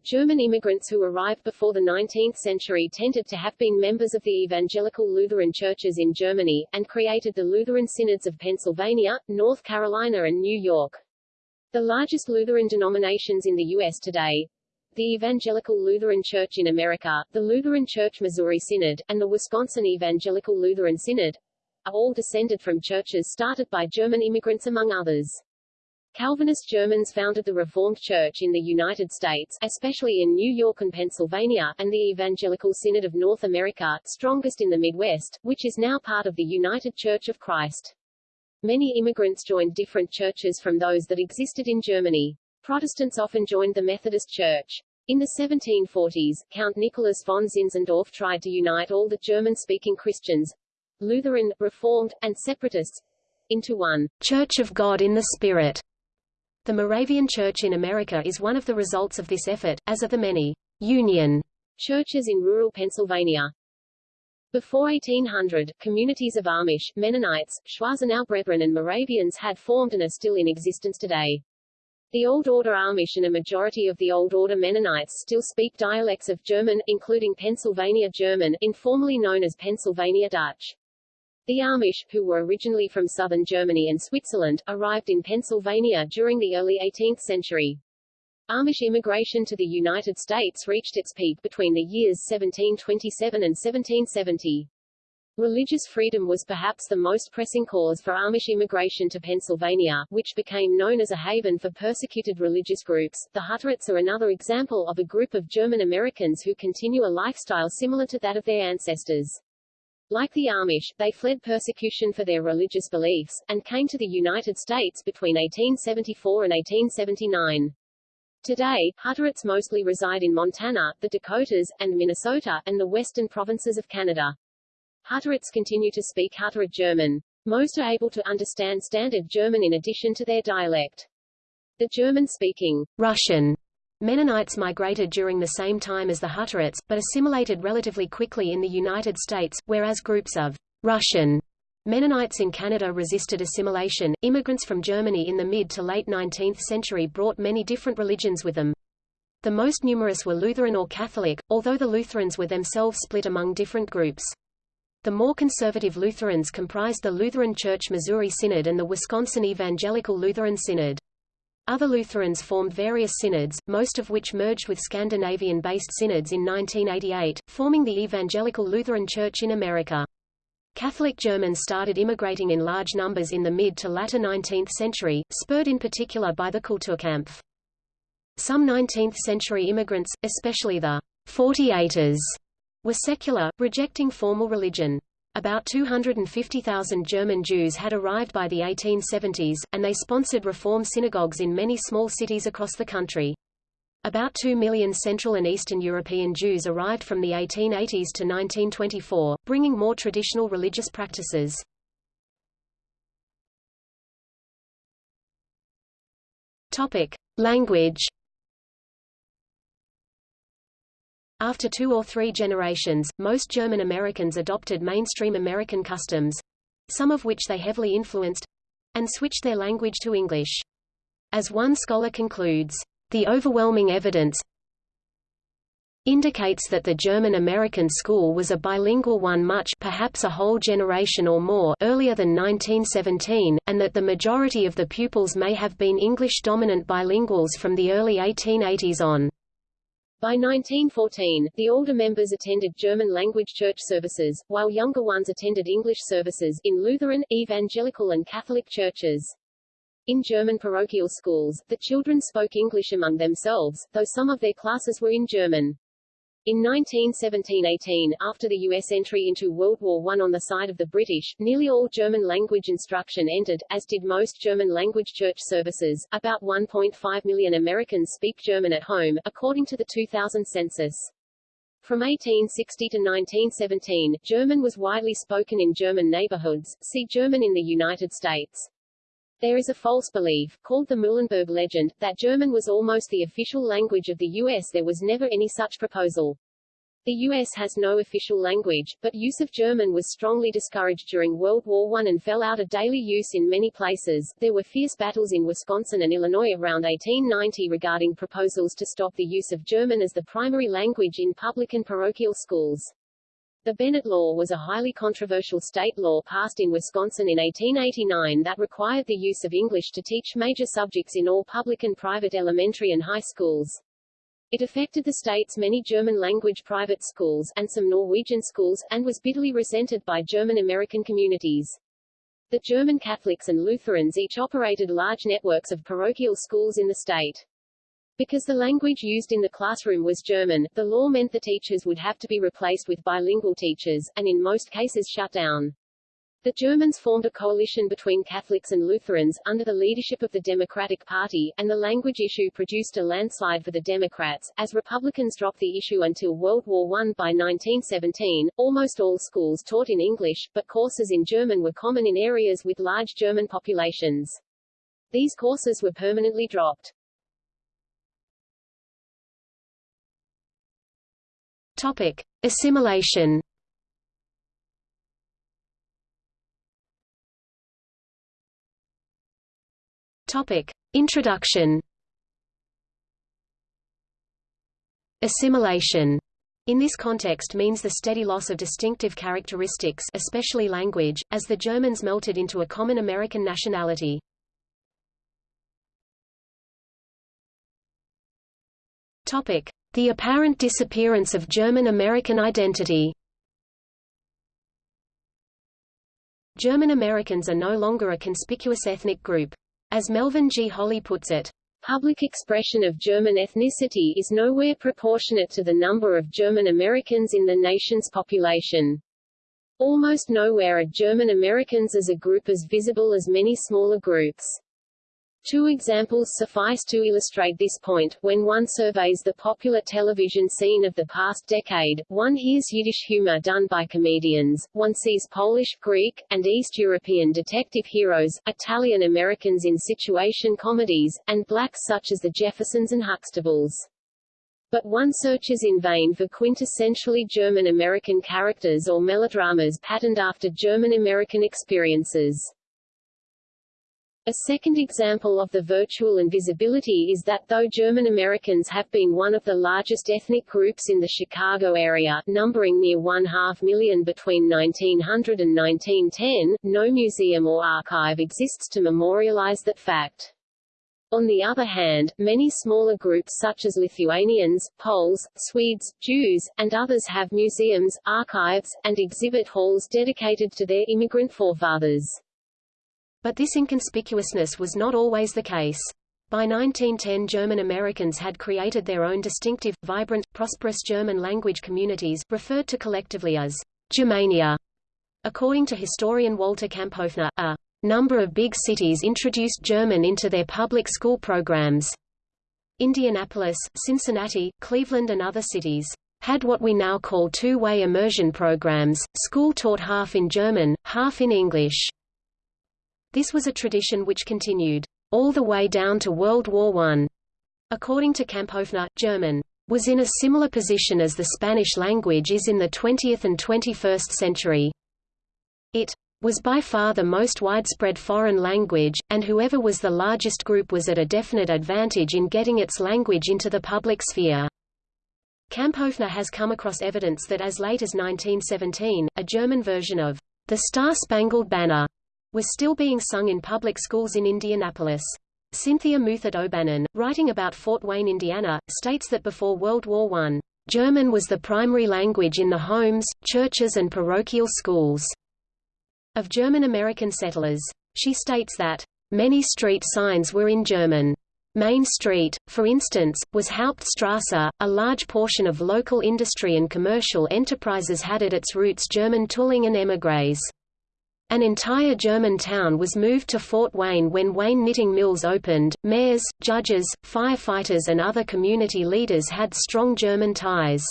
German immigrants who arrived before the 19th century tended to have been members of the evangelical Lutheran churches in Germany, and created the Lutheran Synods of Pennsylvania, North Carolina and New York. The largest Lutheran denominations in the U.S. today, the Evangelical Lutheran Church in America, the Lutheran Church Missouri Synod, and the Wisconsin Evangelical Lutheran Synod, are all descended from churches started by German immigrants among others. Calvinist Germans founded the Reformed Church in the United States, especially in New York and Pennsylvania, and the Evangelical Synod of North America, strongest in the Midwest, which is now part of the United Church of Christ. Many immigrants joined different churches from those that existed in Germany. Protestants often joined the Methodist Church. In the 1740s, Count Nicholas von Zinzendorf tried to unite all the German-speaking Christians, Lutheran, Reformed, and Separatists, into one Church of God in the Spirit. The Moravian Church in America is one of the results of this effort, as are the many Union churches in rural Pennsylvania. Before 1800, communities of Amish, Mennonites, Schwarzenau Brethren and Moravians had formed and are still in existence today. The Old Order Amish and a majority of the Old Order Mennonites still speak dialects of German, including Pennsylvania German, informally known as Pennsylvania Dutch. The Amish, who were originally from southern Germany and Switzerland, arrived in Pennsylvania during the early 18th century. Amish immigration to the United States reached its peak between the years 1727 and 1770. Religious freedom was perhaps the most pressing cause for Amish immigration to Pennsylvania, which became known as a haven for persecuted religious groups. The Hutterites are another example of a group of German Americans who continue a lifestyle similar to that of their ancestors. Like the Amish, they fled persecution for their religious beliefs, and came to the United States between 1874 and 1879. Today, Hutterites mostly reside in Montana, the Dakotas, and Minnesota, and the western provinces of Canada. Hutterites continue to speak Hutterite German. Most are able to understand Standard German in addition to their dialect. The German-speaking Russian Mennonites migrated during the same time as the Hutterites, but assimilated relatively quickly in the United States, whereas groups of Russian Mennonites in Canada resisted assimilation. Immigrants from Germany in the mid to late 19th century brought many different religions with them. The most numerous were Lutheran or Catholic, although the Lutherans were themselves split among different groups. The more conservative Lutherans comprised the Lutheran Church Missouri Synod and the Wisconsin Evangelical Lutheran Synod. Other Lutherans formed various synods, most of which merged with Scandinavian-based synods in 1988, forming the Evangelical Lutheran Church in America. Catholic Germans started immigrating in large numbers in the mid to latter 19th century, spurred in particular by the Kulturkampf. Some 19th-century immigrants, especially the 48ers, were secular, rejecting formal religion. About 250,000 German Jews had arrived by the 1870s, and they sponsored reform synagogues in many small cities across the country. About 2 million Central and Eastern European Jews arrived from the 1880s to 1924, bringing more traditional religious practices. Topic: Language. After two or three generations, most German Americans adopted mainstream American customs, some of which they heavily influenced, and switched their language to English. As one scholar concludes, the overwhelming evidence indicates that the German-American school was a bilingual one much perhaps a whole generation or more earlier than 1917, and that the majority of the pupils may have been English-dominant bilinguals from the early 1880s on. By 1914, the older members attended German-language church services, while younger ones attended English services in Lutheran, Evangelical and Catholic churches. In German parochial schools, the children spoke English among themselves, though some of their classes were in German. In 1917–18, after the U.S. entry into World War I on the side of the British, nearly all German-language instruction ended, as did most German-language church services. About 1.5 million Americans speak German at home, according to the 2000 census. From 1860 to 1917, German was widely spoken in German neighborhoods, see German in the United States. There is a false belief, called the Muhlenberg legend, that German was almost the official language of the U.S. There was never any such proposal. The U.S. has no official language, but use of German was strongly discouraged during World War I and fell out of daily use in many places. There were fierce battles in Wisconsin and Illinois around 1890 regarding proposals to stop the use of German as the primary language in public and parochial schools. The Bennett Law was a highly controversial state law passed in Wisconsin in 1889 that required the use of English to teach major subjects in all public and private elementary and high schools. It affected the state's many German-language private schools, and some Norwegian schools, and was bitterly resented by German-American communities. The German Catholics and Lutherans each operated large networks of parochial schools in the state. Because the language used in the classroom was German, the law meant the teachers would have to be replaced with bilingual teachers, and in most cases shut down. The Germans formed a coalition between Catholics and Lutherans, under the leadership of the Democratic Party, and the language issue produced a landslide for the Democrats. As Republicans dropped the issue until World War I by 1917, almost all schools taught in English, but courses in German were common in areas with large German populations. These courses were permanently dropped. Topic: Assimilation. Topic: Introduction. Assimilation in this context means the steady loss of distinctive characteristics especially language, as the Germans melted into a common American nationality. The apparent disappearance of German American identity. German Americans are no longer a conspicuous ethnic group. As Melvin G. Holli puts it, Public expression of German ethnicity is nowhere proportionate to the number of German Americans in the nation's population. Almost nowhere are German Americans as a group as visible as many smaller groups. Two examples suffice to illustrate this point. When one surveys the popular television scene of the past decade, one hears Yiddish humor done by comedians, one sees Polish, Greek, and East European detective heroes, Italian Americans in situation comedies, and blacks such as the Jeffersons and Huxtables. But one searches in vain for quintessentially German American characters or melodramas patterned after German American experiences. A second example of the virtual invisibility is that though German Americans have been one of the largest ethnic groups in the Chicago area, numbering near one-half million between 1900 and 1910, no museum or archive exists to memorialize that fact. On the other hand, many smaller groups such as Lithuanians, Poles, Swedes, Jews, and others have museums, archives, and exhibit halls dedicated to their immigrant forefathers. But this inconspicuousness was not always the case. By 1910 German Americans had created their own distinctive, vibrant, prosperous German language communities, referred to collectively as Germania. According to historian Walter Kamphoefner, a number of big cities introduced German into their public school programs. Indianapolis, Cincinnati, Cleveland and other cities had what we now call two-way immersion programs, school taught half in German, half in English. This was a tradition which continued all the way down to World War I. According to Kamphoefner, German was in a similar position as the Spanish language is in the 20th and 21st century. It was by far the most widespread foreign language, and whoever was the largest group was at a definite advantage in getting its language into the public sphere. Kamphoefner has come across evidence that as late as 1917, a German version of the Star-Spangled Banner was still being sung in public schools in Indianapolis. Cynthia Mouthert O'Bannon, writing about Fort Wayne, Indiana, states that before World War I, German was the primary language in the homes, churches and parochial schools of German American settlers. She states that, "...many street signs were in German. Main Street, for instance, was Hauptstrasse, a large portion of local industry and commercial enterprises had at its roots German tooling and émigrés. An entire German town was moved to Fort Wayne when Wayne knitting mills opened. Mayors, judges, firefighters, and other community leaders had strong German ties.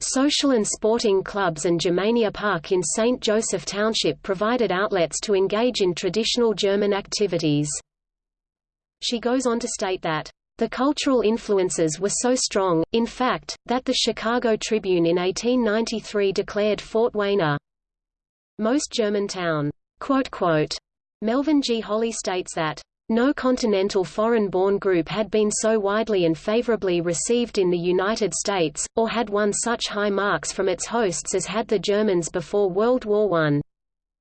Social and sporting clubs and Germania Park in St. Joseph Township provided outlets to engage in traditional German activities. She goes on to state that, the cultural influences were so strong, in fact, that the Chicago Tribune in 1893 declared Fort Wayne a most Germantown. Melvin G. Holli states that no continental foreign-born group had been so widely and favorably received in the United States, or had won such high marks from its hosts as had the Germans before World War I.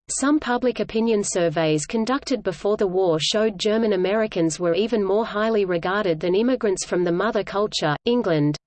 Some public opinion surveys conducted before the war showed German Americans were even more highly regarded than immigrants from the mother culture, England.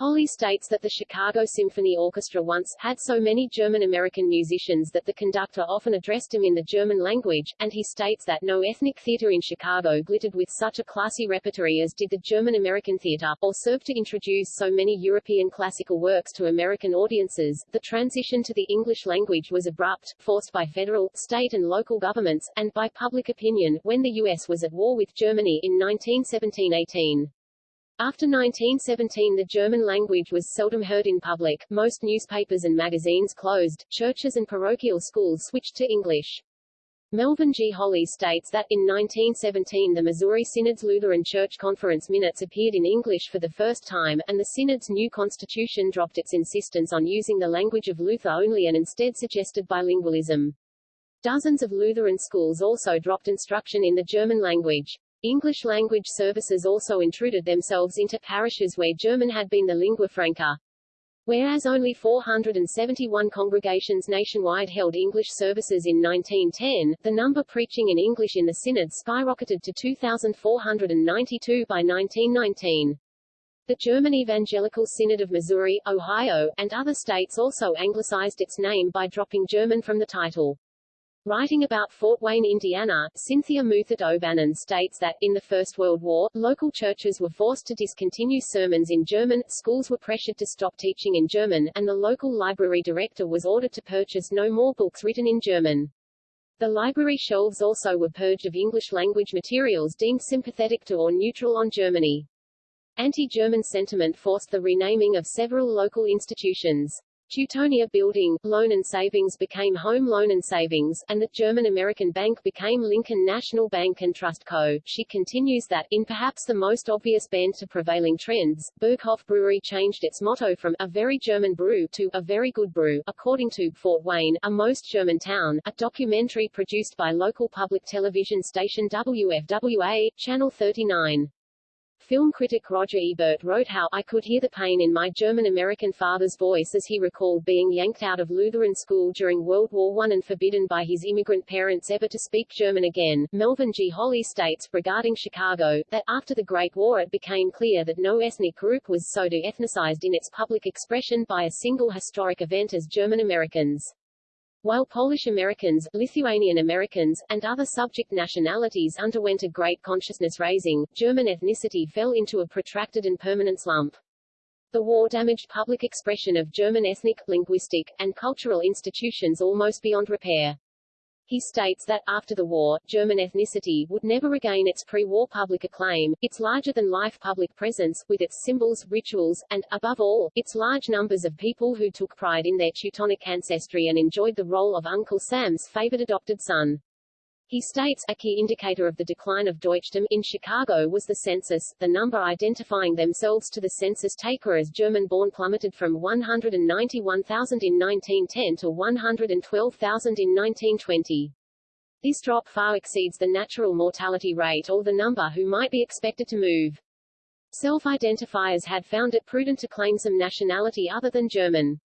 Holli states that the Chicago Symphony Orchestra once had so many German-American musicians that the conductor often addressed them in the German language, and he states that no ethnic theater in Chicago glittered with such a classy repertory as did the German-American theater, or served to introduce so many European classical works to American audiences. The transition to the English language was abrupt, forced by federal, state and local governments, and by public opinion, when the U.S. was at war with Germany in 1917–18. After 1917 the German language was seldom heard in public, most newspapers and magazines closed, churches and parochial schools switched to English. Melvin G. Holli states that, in 1917 the Missouri Synod's Lutheran Church Conference minutes appeared in English for the first time, and the Synod's new constitution dropped its insistence on using the language of Luther only and instead suggested bilingualism. Dozens of Lutheran schools also dropped instruction in the German language. English language services also intruded themselves into parishes where German had been the lingua franca. Whereas only 471 congregations nationwide held English services in 1910, the number preaching in English in the synod skyrocketed to 2,492 by 1919. The German Evangelical Synod of Missouri, Ohio, and other states also anglicized its name by dropping German from the title. Writing about Fort Wayne, Indiana, Cynthia Muthert O'Bannon states that, in the First World War, local churches were forced to discontinue sermons in German, schools were pressured to stop teaching in German, and the local library director was ordered to purchase no more books written in German. The library shelves also were purged of English-language materials deemed sympathetic to or neutral on Germany. Anti-German sentiment forced the renaming of several local institutions. Teutonia Building, Loan and Savings became Home Loan and Savings, and the German-American Bank became Lincoln National Bank and Trust Co. She continues that, in perhaps the most obvious bend to prevailing trends, Berghoff Brewery changed its motto from a very German brew to a very good brew, according to Fort Wayne, a most German town, a documentary produced by local public television station WFWA, Channel 39. Film critic Roger Ebert wrote how I could hear the pain in my German-American father's voice as he recalled being yanked out of Lutheran school during World War I and forbidden by his immigrant parents ever to speak German again. Melvin G. Holli states regarding Chicago, that after the Great War it became clear that no ethnic group was so de-ethnicized in its public expression by a single historic event as German Americans. While Polish Americans, Lithuanian Americans, and other subject nationalities underwent a great consciousness raising, German ethnicity fell into a protracted and permanent slump. The war damaged public expression of German ethnic, linguistic, and cultural institutions almost beyond repair. He states that, after the war, German ethnicity would never regain its pre-war public acclaim, its larger-than-life public presence, with its symbols, rituals, and, above all, its large numbers of people who took pride in their Teutonic ancestry and enjoyed the role of Uncle Sam's favored adopted son. He states, a key indicator of the decline of Deutschtum in Chicago was the census, the number identifying themselves to the census taker as German-born plummeted from 191,000 in 1910 to 112,000 in 1920. This drop far exceeds the natural mortality rate or the number who might be expected to move. Self-identifiers had found it prudent to claim some nationality other than German.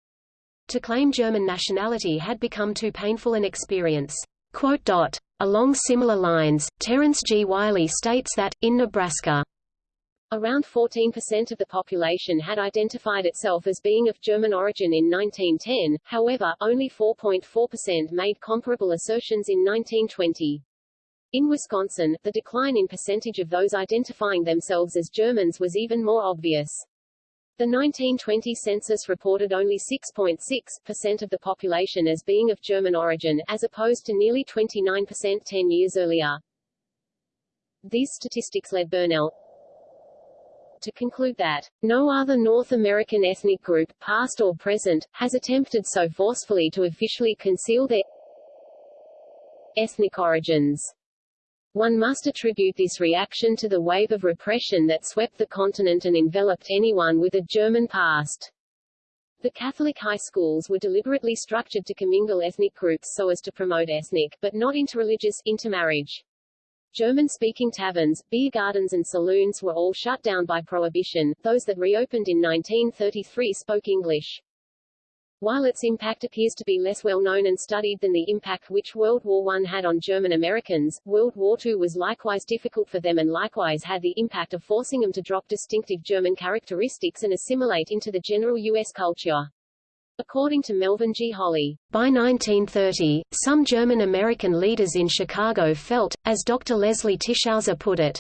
To claim German nationality had become too painful an experience. Quote dot. Along similar lines, Terence G. Wiley states that, in Nebraska, Around 14% of the population had identified itself as being of German origin in 1910, however, only 4.4% made comparable assertions in 1920. In Wisconsin, the decline in percentage of those identifying themselves as Germans was even more obvious. The 1920 census reported only 6.6% of the population as being of German origin, as opposed to nearly 29% 10 years earlier. These statistics led Burnell to conclude that, no other North American ethnic group, past or present, has attempted so forcefully to officially conceal their ethnic origins. One must attribute this reaction to the wave of repression that swept the continent and enveloped anyone with a German past. The Catholic high schools were deliberately structured to commingle ethnic groups so as to promote ethnic, but not interreligious, intermarriage. German-speaking taverns, beer gardens and saloons were all shut down by prohibition, those that reopened in 1933 spoke English. While its impact appears to be less well known and studied than the impact which World War I had on German Americans, World War II was likewise difficult for them and likewise had the impact of forcing them to drop distinctive German characteristics and assimilate into the general U.S. culture. According to Melvin G. Holli, by 1930, some German American leaders in Chicago felt, as Dr. Leslie Tischhauser put it,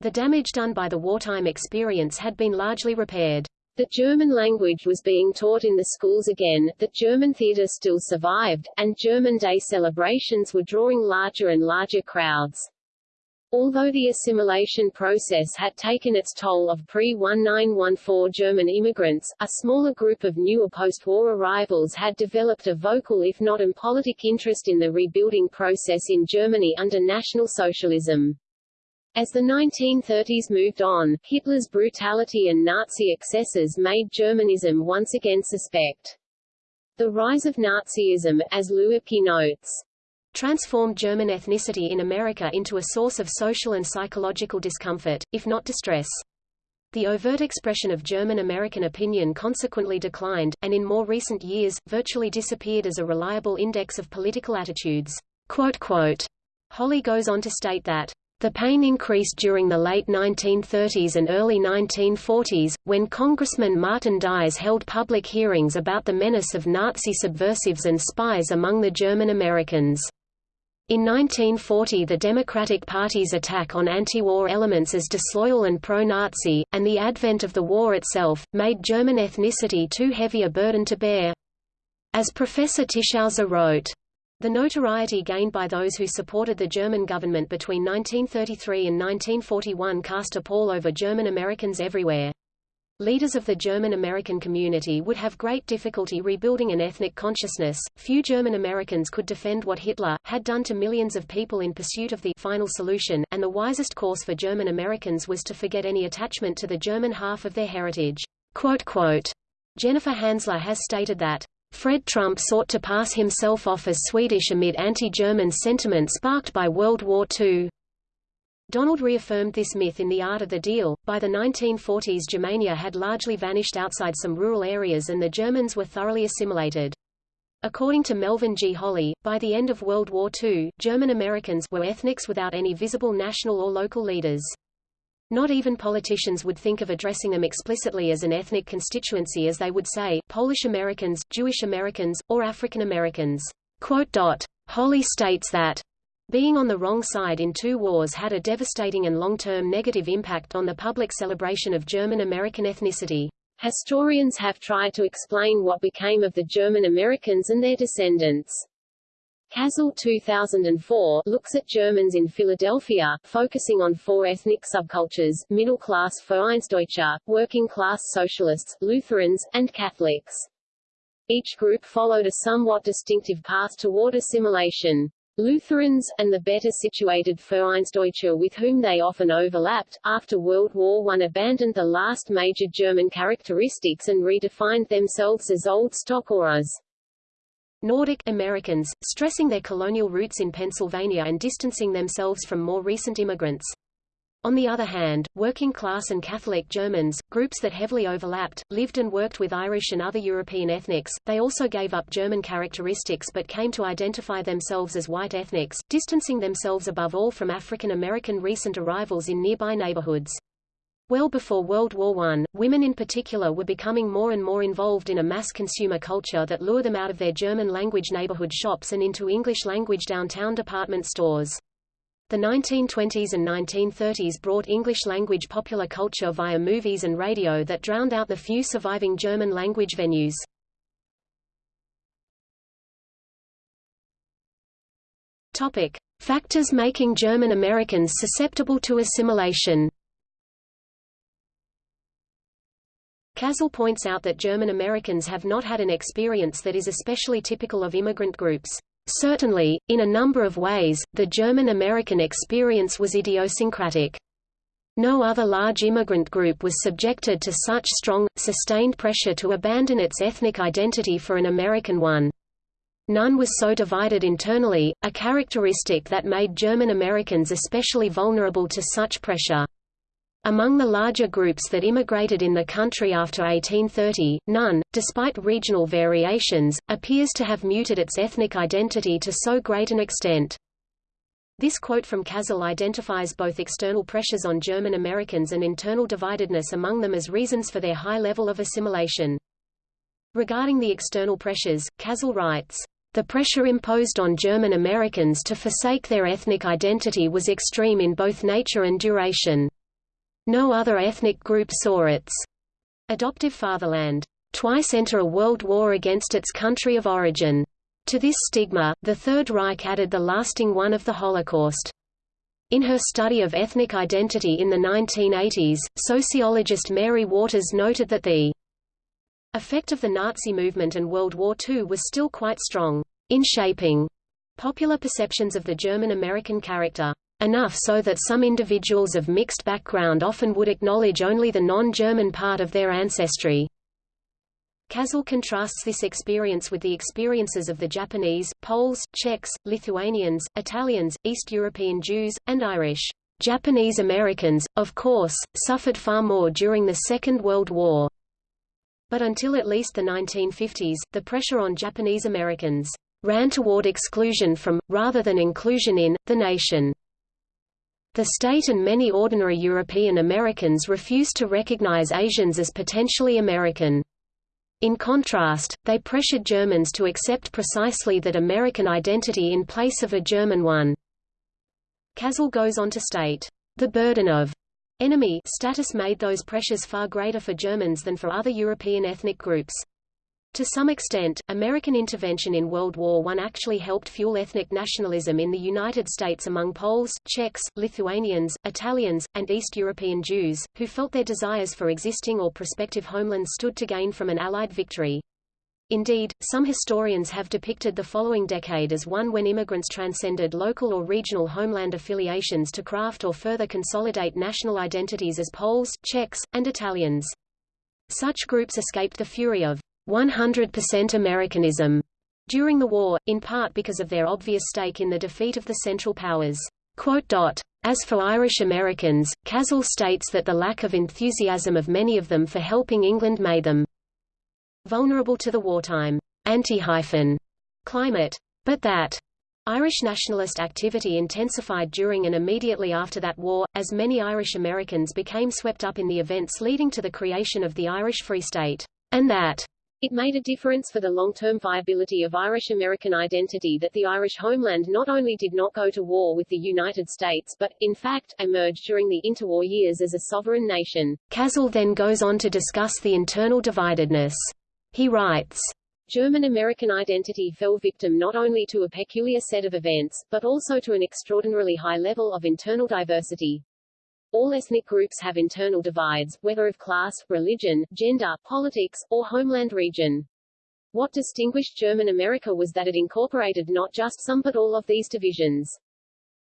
the damage done by the wartime experience had been largely repaired. The German language was being taught in the schools again, that German theater still survived, and German Day celebrations were drawing larger and larger crowds. Although the assimilation process had taken its toll of pre-1914 German immigrants, a smaller group of newer post-war arrivals had developed a vocal if not impolitic interest in the rebuilding process in Germany under National Socialism. As the 1930s moved on, Hitler's brutality and Nazi excesses made Germanism once again suspect. The rise of Nazism, as Luebke notes, transformed German ethnicity in America into a source of social and psychological discomfort, if not distress. The overt expression of German-American opinion consequently declined, and in more recent years, virtually disappeared as a reliable index of political attitudes. Holli goes on to state that The pain increased during the late 1930s and early 1940s, when Congressman Martin Dies held public hearings about the menace of Nazi subversives and spies among the German Americans. In 1940 the Democratic Party's attack on anti-war elements as disloyal and pro-Nazi, and the advent of the war itself, made German ethnicity too heavy a burden to bear. As Professor Tischhauser wrote, the notoriety gained by those who supported the German government between 1933 and 1941 cast a pall over German Americans everywhere. Leaders of the German-American community would have great difficulty rebuilding an ethnic consciousness. Few German Americans could defend what Hitler had done to millions of people in pursuit of the final solution, and the wisest course for German Americans was to forget any attachment to the German half of their heritage. Quote, quote, Jennifer Hansler has stated that Fred Trump sought to pass himself off as Swedish amid anti-German sentiment sparked by World War II. Donald reaffirmed this myth in The Art of the Deal. By the 1940s Germania had largely vanished outside some rural areas and the Germans were thoroughly assimilated. According to Melvin G. Holli, by the end of World War II, German Americans were ethnics without any visible national or local leaders. Not even politicians would think of addressing them explicitly as an ethnic constituency as they would say, Polish Americans, Jewish Americans, or African Americans. Holli states that being on the wrong side in two wars had a devastating and long-term negative impact on the public celebration of German-American ethnicity. Historians have tried to explain what became of the German Americans and their descendants. Kazal 2004 looks at Germans in Philadelphia, focusing on four ethnic subcultures, middle-class Vereinsdeutsche, working-class socialists, Lutherans, and Catholics. Each group followed a somewhat distinctive path toward assimilation. Lutherans, and the better situated Vereinsdeutsche with whom they often overlapped, after World War I abandoned the last major German characteristics and redefined themselves as Old Stock or as Nordic Americans, stressing their colonial roots in Pennsylvania and distancing themselves from more recent immigrants. On the other hand, working-class and Catholic Germans, groups that heavily overlapped, lived and worked with Irish and other European ethnics. They also gave up German characteristics but came to identify themselves as white ethnics, distancing themselves above all from African American recent arrivals in nearby neighborhoods. Well before World War I, women in particular were becoming more and more involved in a mass consumer culture that lured them out of their German-language neighborhood shops and into English-language downtown department stores. The 1920s and 1930s brought English-language popular culture via movies and radio that drowned out the few surviving German-language venues. Topic. Factors making German Americans susceptible to assimilation Kazal points out that German Americans have not had an experience that is especially typical of immigrant groups. Certainly, in a number of ways, the German-American experience was idiosyncratic. No other large immigrant group was subjected to such strong, sustained pressure to abandon its ethnic identity for an American one. None was so divided internally, a characteristic that made German Americans especially vulnerable to such pressure. Among the larger groups that immigrated in the country after 1830, none, despite regional variations, appears to have muted its ethnic identity to so great an extent. This quote from Kazal identifies both external pressures on German Americans and internal dividedness among them as reasons for their high level of assimilation. Regarding the external pressures, Kazal writes, the pressure imposed on German Americans to forsake their ethnic identity was extreme in both nature and duration. No other ethnic group saw its adoptive fatherland twice enter a world war against its country of origin. To this stigma, the Third Reich added the lasting one of the Holocaust. In her study of ethnic identity in the 1980s, sociologist Mary Waters noted that the effect of the Nazi movement and World War II was still quite strong in shaping popular perceptions of the German-American character enough so that some individuals of mixed background often would acknowledge only the non-German part of their ancestry. Kazal contrasts this experience with the experiences of the Japanese, Poles, Czechs, Lithuanians, Italians, East European Jews, and Irish. Japanese Americans, of course, suffered far more during the Second World War. But until at least the 1950s, the pressure on Japanese Americans ran toward exclusion from, rather than inclusion in, the nation. The state and many ordinary European Americans refused to recognize Asians as potentially American. In contrast, they pressured Germans to accept precisely that American identity in place of a German one. Kazal goes on to state, "...the burden of enemy status made those pressures far greater for Germans than for other European ethnic groups. To some extent, American intervention in World War I actually helped fuel ethnic nationalism in the United States among Poles, Czechs, Lithuanians, Italians, and East European Jews, who felt their desires for existing or prospective homelands stood to gain from an Allied victory. Indeed, some historians have depicted the following decade as one when immigrants transcended local or regional homeland affiliations to craft or further consolidate national identities as Poles, Czechs, and Italians. Such groups escaped the fury of 100% Americanism during the war, in part because of their obvious stake in the defeat of the Central Powers. As for Irish Americans, Kazal states that the lack of enthusiasm of many of them for helping England made them vulnerable to the wartime anti-climate, but that Irish nationalist activity intensified during and immediately after that war, as many Irish Americans became swept up in the events leading to the creation of the Irish Free State, and that it made a difference for the long-term viability of Irish-American identity that the Irish homeland not only did not go to war with the United States but, in fact, emerged during the interwar years as a sovereign nation. Kazal then goes on to discuss the internal dividedness. He writes, German-American identity fell victim not only to a peculiar set of events, but also to an extraordinarily high level of internal diversity. All ethnic groups have internal divides, whether of class, religion, gender, politics, or homeland region. What distinguished German America was that it incorporated not just some but all of these divisions.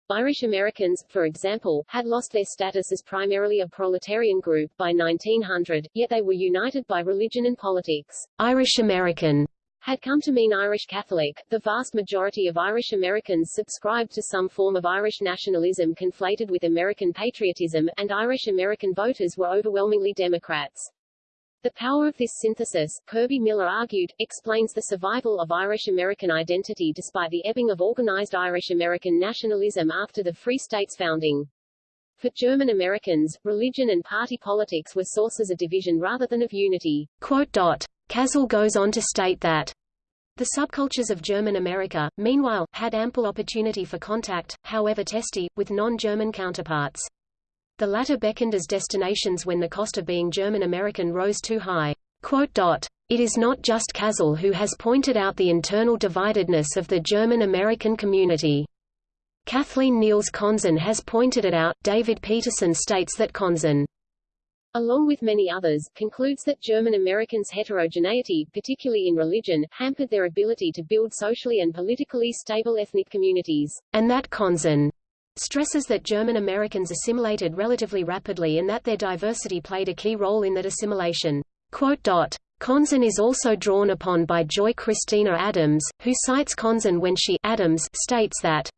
Irish Americans, for example, had lost their status as primarily a proletarian group by 1900, yet they were united by religion and politics. Irish American had come to mean Irish Catholic. The vast majority of Irish Americans subscribed to some form of Irish nationalism conflated with American patriotism, and Irish American voters were overwhelmingly Democrats. The power of this synthesis, Kerby Miller argued, explains the survival of Irish American identity despite the ebbing of organized Irish American nationalism after the Free State's founding. For German Americans, religion and party politics were sources of division rather than of unity. Quote dot. Kazal goes on to state that the subcultures of German America, meanwhile, had ample opportunity for contact, however testy, with non-German counterparts. The latter beckoned as destinations when the cost of being German American rose too high. It is not just Kazal who has pointed out the internal dividedness of the German American community. Kathleen Neils Conzen has pointed it out. David Peterson states that Conzen along with many others, concludes that German Americans' heterogeneity, particularly in religion, hampered their ability to build socially and politically stable ethnic communities, and that Conzen stresses that German Americans assimilated relatively rapidly and that their diversity played a key role in that assimilation. quote Conzen is also drawn upon by Joy Christina Adams, who cites Conzen when she Adams states that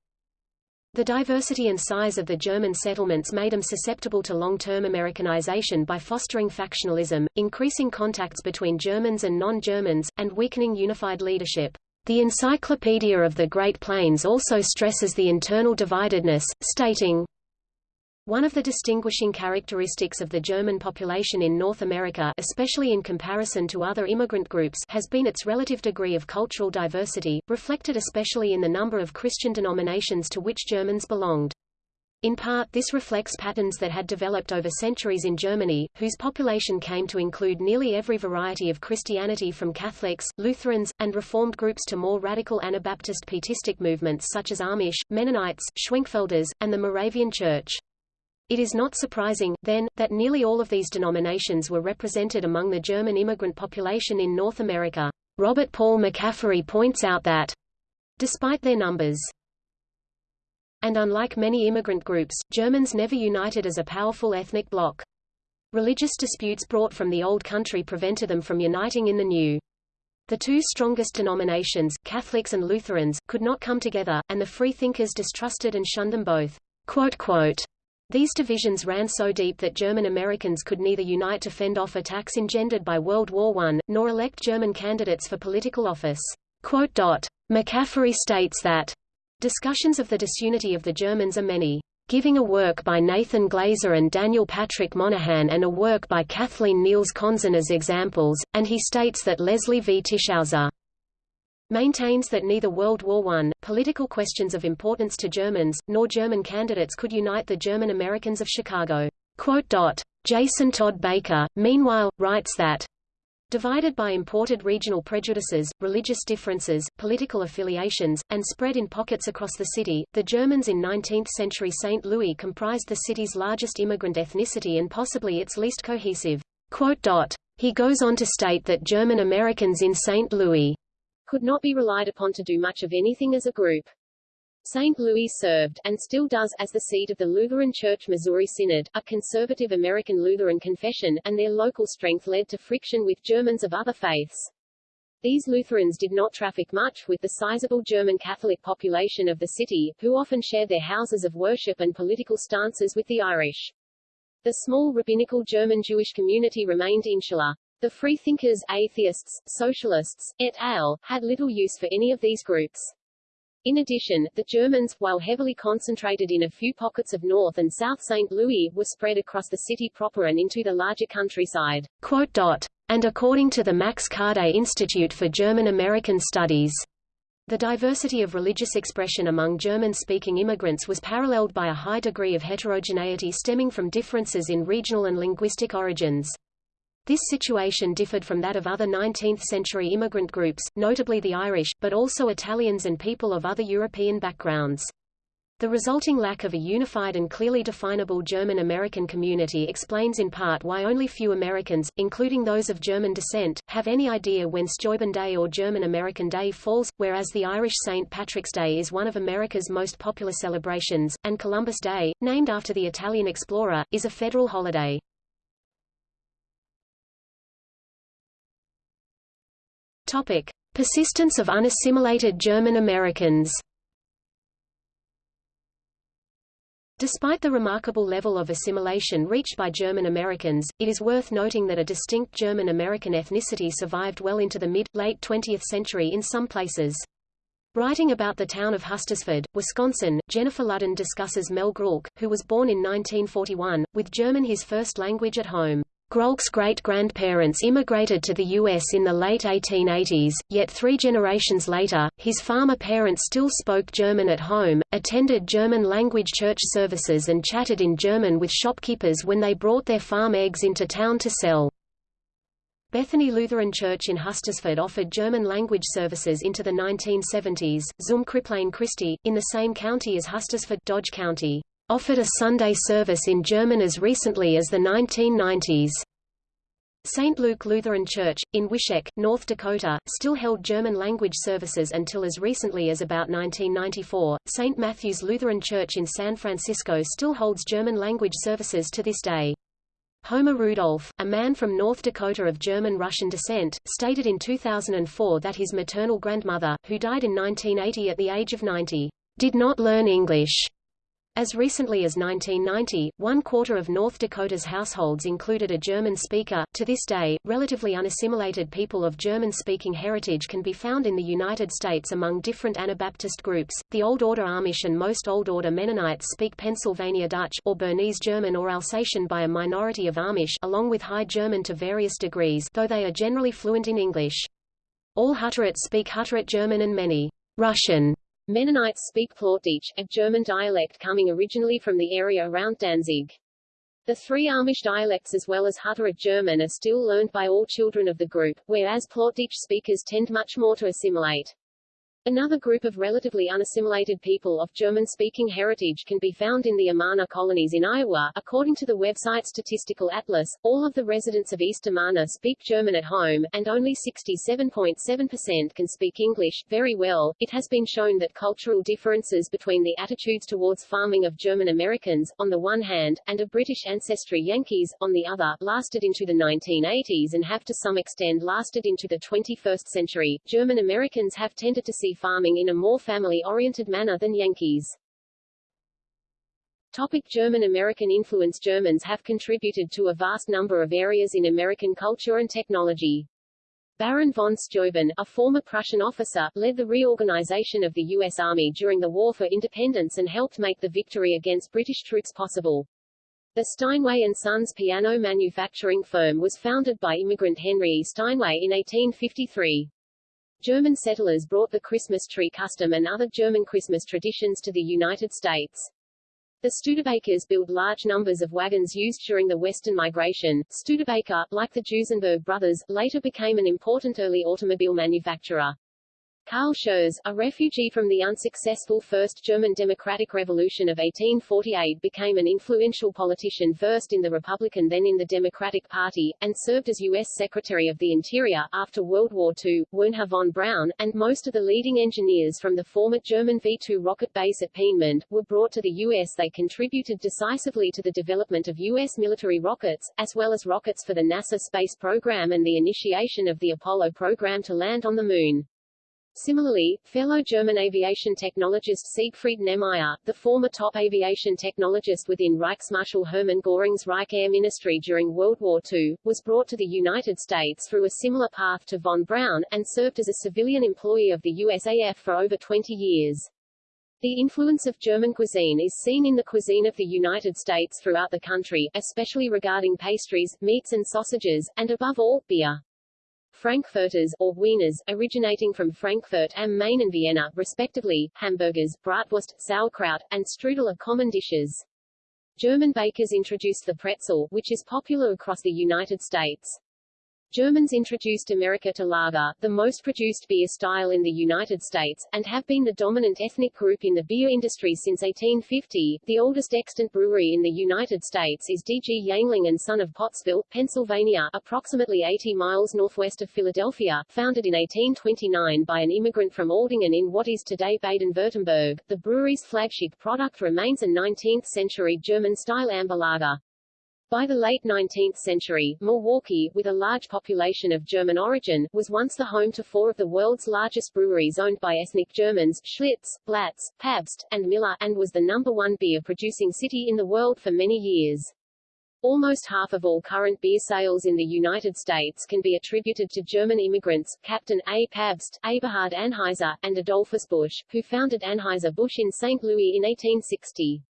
the diversity and size of the German settlements made them susceptible to long-term Americanization by fostering factionalism, increasing contacts between Germans and non-Germans, and weakening unified leadership. The Encyclopedia of the Great Plains also stresses the internal dividedness, stating, one of the distinguishing characteristics of the German population in North America especially in comparison to other immigrant groups has been its relative degree of cultural diversity, reflected especially in the number of Christian denominations to which Germans belonged. In part this reflects patterns that had developed over centuries in Germany, whose population came to include nearly every variety of Christianity from Catholics, Lutherans, and Reformed groups to more radical Anabaptist Pietistic movements such as Amish, Mennonites, Schwenkfelders, and the Moravian Church. It is not surprising, then, that nearly all of these denominations were represented among the German immigrant population in North America. Robert Paul McCaffery points out that, despite their numbers, and unlike many immigrant groups, Germans never united as a powerful ethnic bloc. Religious disputes brought from the old country prevented them from uniting in the new. The two strongest denominations, Catholics and Lutherans, could not come together, and the freethinkers distrusted and shunned them both. Quote, quote, these divisions ran so deep that German Americans could neither unite to fend off attacks engendered by World War I, nor elect German candidates for political office. McCaffery states that discussions of the disunity of the Germans are many. giving a work by Nathan Glazer and Daniel Patrick Moynihan and a work by Kathleen Neils Conzen as examples, and he states that Leslie V. Tischhauser maintains that neither World War I, political questions of importance to Germans, nor German candidates could unite the German Americans of Chicago. Jason Todd Baker, meanwhile, writes that Divided by imported regional prejudices, religious differences, political affiliations, and spread in pockets across the city, the Germans in 19th-century St. Louis comprised the city's largest immigrant ethnicity and possibly its least cohesive. He goes on to state that German Americans in St. Louis could not be relied upon to do much of anything as a group. St. Louis served, and still does, as the seat of the Lutheran Church Missouri Synod, a conservative American Lutheran confession, and their local strength led to friction with Germans of other faiths. These Lutherans did not traffic much with the sizable German Catholic population of the city, who often shared their houses of worship and political stances with the Irish. The small rabbinical German Jewish community remained insular. The freethinkers, atheists, socialists, et al., had little use for any of these groups. In addition, the Germans, while heavily concentrated in a few pockets of North and South St. Louis, were spread across the city proper and into the larger countryside. And according to the Max Kade Institute for German American Studies, the diversity of religious expression among German-speaking immigrants was paralleled by a high degree of heterogeneity stemming from differences in regional and linguistic origins. This situation differed from that of other 19th-century immigrant groups, notably the Irish, but also Italians and people of other European backgrounds. The resulting lack of a unified and clearly definable German-American community explains in part why only few Americans, including those of German descent, have any idea when Steuben Day or German American Day falls, whereas the Irish St. Patrick's Day is one of America's most popular celebrations, and Columbus Day, named after the Italian explorer, is a federal holiday. Topic: Persistence of unassimilated German Americans. Despite the remarkable level of assimilation reached by German Americans, it is worth noting that a distinct German American ethnicity survived well into the mid-late 20th century in some places. Writing about the town of Hustisford, Wisconsin, Jennifer Ludden discusses Mel Grulk, who was born in 1941, with German his first language at home. Grulk's great-grandparents immigrated to the U.S. in the late 1880s, yet three generations later, his farmer parents still spoke German at home, attended German-language church services and chatted in German with shopkeepers when they brought their farm eggs into town to sell. Bethany Lutheran Church in Hustisford offered German-language services into the 1970s. Zum Kripplein Christi, in the same county as Hustisford Dodge County offered a Sunday service in German as recently as the 1990s. St. Luke Lutheran Church, in Wishek, North Dakota, still held German-language services until as recently as about 1994. St. Matthew's Lutheran Church in San Francisco still holds German-language services to this day. Homer Rudolph, a man from North Dakota of German-Russian descent, stated in 2004 that his maternal grandmother, who died in 1980 at the age of 90, did not learn English as recently as 1990, one quarter of North Dakota's households included a German speaker. To this day, relatively unassimilated people of German-speaking heritage can be found in the United States among different Anabaptist groups. The Old Order Amish and most Old Order Mennonites speak Pennsylvania Dutch or Bernese German or Alsatian by a minority of Amish along with High German to various degrees, though they are generally fluent in English. All Hutterites speak Hutterite German and many Russian Mennonites speak Plattdeutsch, a German dialect coming originally from the area around Danzig. The three Amish dialects as well as Hutterite German are still learned by all children of the group, whereas Plattdeutsch speakers tend much more to assimilate. Another group of relatively unassimilated people of German-speaking heritage can be found in the Amana colonies in Iowa. According to the website Statistical Atlas, all of the residents of East Amana speak German at home, and only 67.7% can speak English very well. It has been shown that cultural differences between the attitudes towards farming of German Americans, on the one hand, and of British ancestry Yankees, on the other, lasted into the 1980s and have to some extent lasted into the 21st century. German Americans have tended to see farming in a more family-oriented manner than Yankees. Topic German-American influence Germans have contributed to a vast number of areas in American culture and technology. Baron von Steuben, a former Prussian officer, led the reorganization of the U.S. Army during the War for Independence and helped make the victory against British troops possible. The Steinway & Sons piano manufacturing firm was founded by immigrant Henry E. Steinway in 1853. German settlers brought the Christmas tree custom and other German Christmas traditions to the United States. The Studebakers built large numbers of wagons used during the Western migration. Studebaker, like the Duesenberg brothers, later became an important early automobile manufacturer. Carl Schurz, a refugee from the unsuccessful First German Democratic Revolution of 1848 became an influential politician first in the Republican then in the Democratic Party, and served as U.S. Secretary of the Interior. After World War II, Wernher von Braun, and most of the leading engineers from the former German V-2 rocket base at Peenemünde, were brought to the U.S. They contributed decisively to the development of U.S. military rockets, as well as rockets for the NASA space program and the initiation of the Apollo program to land on the Moon. Similarly, fellow German aviation technologist Siegfried Knemeyer, the former top aviation technologist within Reichsmarschall Hermann Göring's Reich Air Ministry during World War II, was brought to the United States through a similar path to von Braun, and served as a civilian employee of the USAF for over 20 years. The influence of German cuisine is seen in the cuisine of the United States throughout the country, especially regarding pastries, meats and sausages, and above all, beer. Frankfurters, or Wieners, originating from Frankfurt am Main and Vienna, respectively, hamburgers, bratwurst, sauerkraut, and strudel are common dishes. German bakers introduced the pretzel, which is popular across the United States. Germans introduced America to lager, the most produced beer style in the United States, and have been the dominant ethnic group in the beer industry since 1850. The oldest extant brewery in the United States is D.G. Yuengling and Son of Pottsville, Pennsylvania, approximately 80 miles northwest of Philadelphia, founded in 1829 by an immigrant from Aldingen in what is today Baden-Württemberg. The brewery's flagship product remains a 19th-century German-style amber lager. By the late 19th century, Milwaukee, with a large population of German origin, was once the home to four of the world's largest breweries owned by ethnic Germans, Schlitz, Blatz, Pabst, and Miller, and was the number one beer-producing city in the world for many years. Almost half of all current beer sales in the United States can be attributed to German immigrants, Captain A. Pabst, Eberhard Anheuser, and Adolphus Busch, who founded Anheuser-Busch in St. Louis in 1860.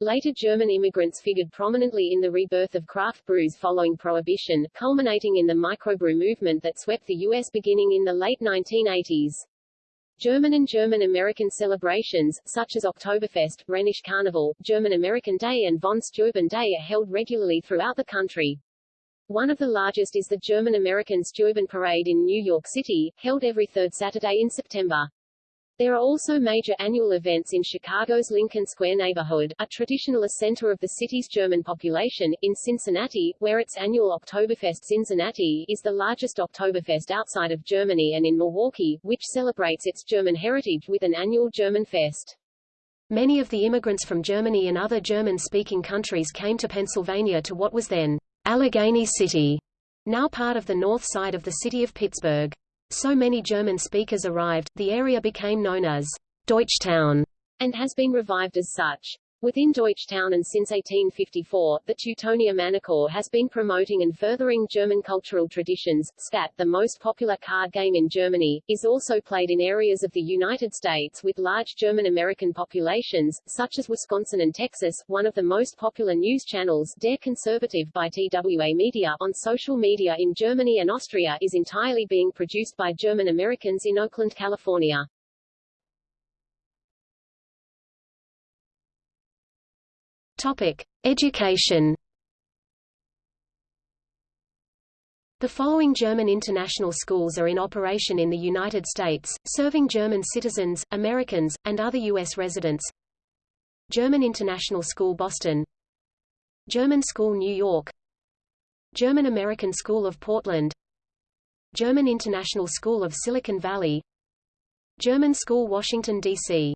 Later German immigrants figured prominently in the rebirth of craft brews following Prohibition, culminating in the microbrew movement that swept the U.S. beginning in the late 1980s. German and German-American celebrations, such as Oktoberfest, Rhenish Carnival, German-American Day and von Steuben Day are held regularly throughout the country. One of the largest is the German-American Steuben Parade in New York City, held every third Saturday in September. There are also major annual events in Chicago's Lincoln Square neighborhood, a traditional center of the city's German population, in Cincinnati, where its annual Oktoberfest Cincinnati is the largest Oktoberfest outside of Germany and in Milwaukee, which celebrates its German heritage with an annual German fest. Many of the immigrants from Germany and other German-speaking countries came to Pennsylvania to what was then Allegheny City, now part of the north side of the city of Pittsburgh. So many German speakers arrived, the area became known as Deutschtown, and has been revived as such. Within Deutschtown and since 1854, the Teutonia Maennerchor has been promoting and furthering German cultural traditions. Skat, the most popular card game in Germany, is also played in areas of the United States with large German-American populations, such as Wisconsin and Texas. One of the most popular news channels, Der Conservative by TWA Media, on social media in Germany and Austria is entirely being produced by German Americans in Oakland, California. Topic: Education. The following German international schools are in operation in the United States, serving German citizens, Americans, and other U.S. residents. German International School Boston German School New York German American School of Portland German International School of Silicon Valley German School Washington, D.C.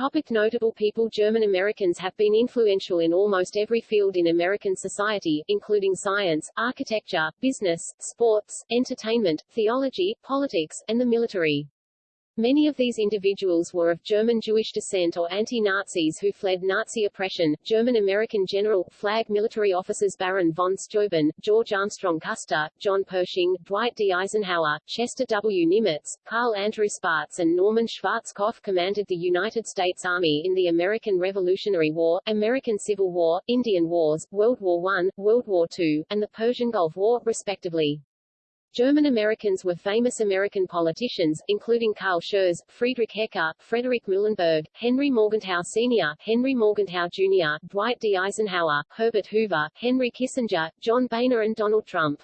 Topic notable people German Americans have been influential in almost every field in American society, including science, architecture, business, sports, entertainment, theology, politics, and the military. Many of these individuals were of German Jewish descent or anti-Nazis who fled Nazi oppression. German-American General, Flag military officers Baron von Steuben, George Armstrong Custer, John Pershing, Dwight D. Eisenhower, Chester W. Nimitz, Carl Andrew Spaatz and Norman Schwarzkopf commanded the United States Army in the American Revolutionary War, American Civil War, Indian Wars, World War I, World War II, and the Persian Gulf War, respectively. German Americans were famous American politicians, including Carl Schurz, Friedrich Hecker, Frederick Muhlenberg, Henry Morgenthau Sr., Henry Morgenthau Jr., Dwight D. Eisenhower, Herbert Hoover, Henry Kissinger, John Boehner and Donald Trump.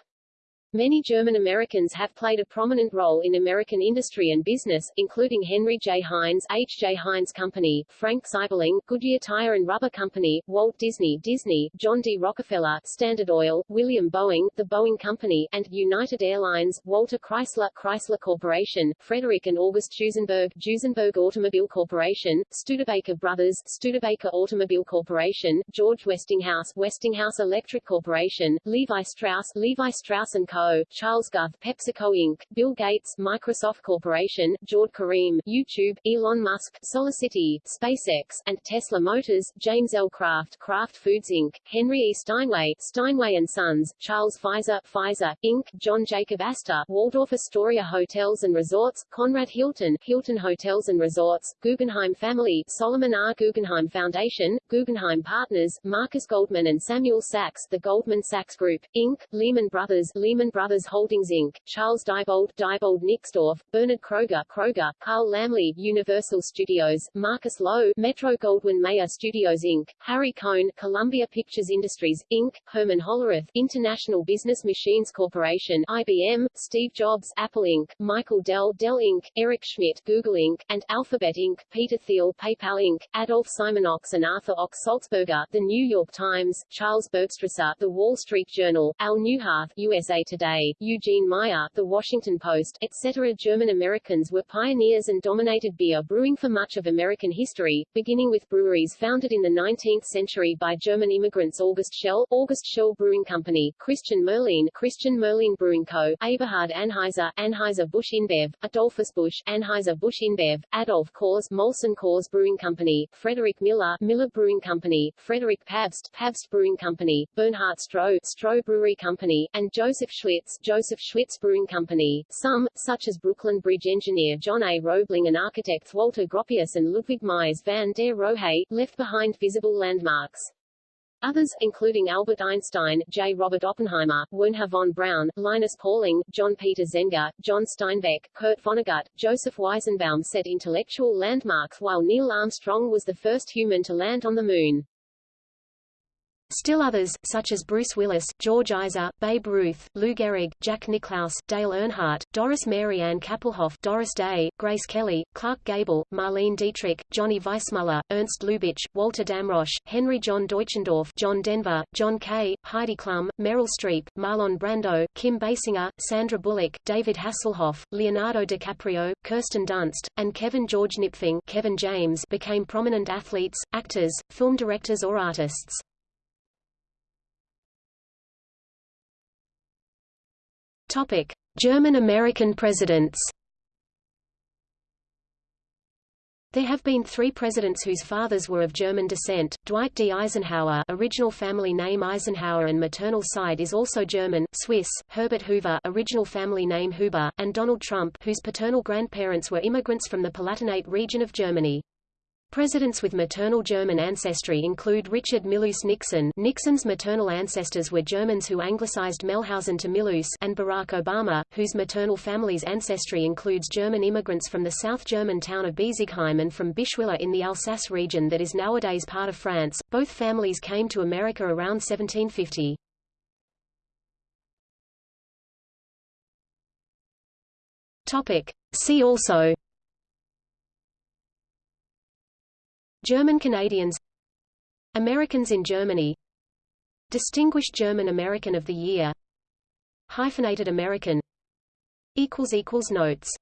Many German Americans have played a prominent role in American industry and business, including Henry J. Heinz, H. J. Heinz Company, Frank Seiberling, Goodyear Tire and Rubber Company, Walt Disney, Disney, John D. Rockefeller, Standard Oil, William Boeing, the Boeing Company, and United Airlines, Walter Chrysler, Chrysler Corporation, Frederick and August Duesenberg, Duesenberg Automobile Corporation, Studebaker Brothers, Studebaker Automobile Corporation, George Westinghouse, Westinghouse Electric Corporation, Levi Strauss, Levi Strauss & Co., Charles Guth, PepsiCo Inc., Bill Gates, Microsoft Corporation, Jawed Karim, YouTube, Elon Musk, SolarCity, SpaceX, and Tesla Motors, James L. Kraft, Kraft Foods Inc., Henry E. Steinway, Steinway & Sons, Charles Pfizer, Pfizer, Inc., John Jacob Astor, Waldorf Astoria Hotels and Resorts, Conrad Hilton, Hilton Hotels and Resorts, Guggenheim Family, Solomon R. Guggenheim Foundation, Guggenheim Partners, Marcus Goldman and Samuel Sachs, the Goldman Sachs Group, Inc., Lehman Brothers, Lehman Brothers Holdings Inc., Charles Diebold, Diebold Nixdorf, Bernard Kroger, Kroger, Carl Laemmle, Universal Studios, Marcus Loew, Metro Goldwyn Mayer Studios Inc., Harry Cohn, Columbia Pictures Industries, Inc., Herman Hollerith, International Business Machines Corporation, IBM, Steve Jobs, Apple Inc., Michael Dell, Dell Inc., Eric Schmidt, Google Inc., and Alphabet Inc., Peter Thiel, PayPal Inc., Adolph Simon Ochs and Arthur Ochs Sulzberger, The New York Times, Charles Bergstresser, The Wall Street Journal, Al Neuharth, USA Today, Eugene Meyer, The Washington Post, etc. German Americans were pioneers and dominated beer brewing for much of American history, beginning with breweries founded in the 19th century by German immigrants August Schell, August Schell Brewing Company, Christian Moerlein, Christian Moerlein Brewing Co., Eberhard Anheuser, Anheuser-Busch InBev, Adolphus Busch, Anheuser-Busch InBev, Adolf Coors, Molson Coors Brewing Company, Frederick Miller, Miller Brewing Company, Frederick Pabst, Pabst Brewing Company, Bernhard Stroh, Stroh Brewery Company, and Joseph Schlitz, Joseph Schlitz Brewing Company. Some, such as Brooklyn Bridge engineer John A. Roebling and architects Walter Gropius and Ludwig Mies van der Rohe, left behind visible landmarks. Others, including Albert Einstein, J. Robert Oppenheimer, Wernher von Braun, Linus Pauling, John Peter Zenger, John Steinbeck, Kurt Vonnegut, Joseph Weizenbaum set intellectual landmarks while Neil Armstrong was the first human to land on the Moon. Still others, such as Bruce Willis, George Eyser, Babe Ruth, Lou Gehrig, Jack Nicklaus, Dale Earnhardt, Doris Mary Ann Kappelhoff, Doris Day, Grace Kelly, Clark Gable, Marlene Dietrich, Johnny Weissmuller, Ernst Lubitsch, Walter Damrosch, Henry John Deutschendorf, John Denver, John Kay, Heidi Klum, Meryl Streep, Marlon Brando, Kim Basinger, Sandra Bullock, David Hasselhoff, Leonardo DiCaprio, Kirsten Dunst, and Kevin George Knipfing Kevin James became prominent athletes, actors, film directors or artists. Topic: German-American presidents. There have been three presidents whose fathers were of German descent, Dwight D. Eisenhower original family name Eisenhauer and maternal side is also German, Swiss, Herbert Hoover original family name Huber, and Donald Trump whose paternal grandparents were immigrants from the Palatinate region of Germany. Presidents with maternal German ancestry include Richard Milhous Nixon Nixon's maternal ancestors were Germans who anglicized Melhausen to Milhous and Barack Obama, whose maternal family's ancestry includes German immigrants from the South German town of Besigheim and from Bischwiller in the Alsace region that is nowadays part of France. Both families came to America around 1750. Topic. See also German Canadians Americans in Germany. Distinguished German American of the Year. Hyphenated American. Notes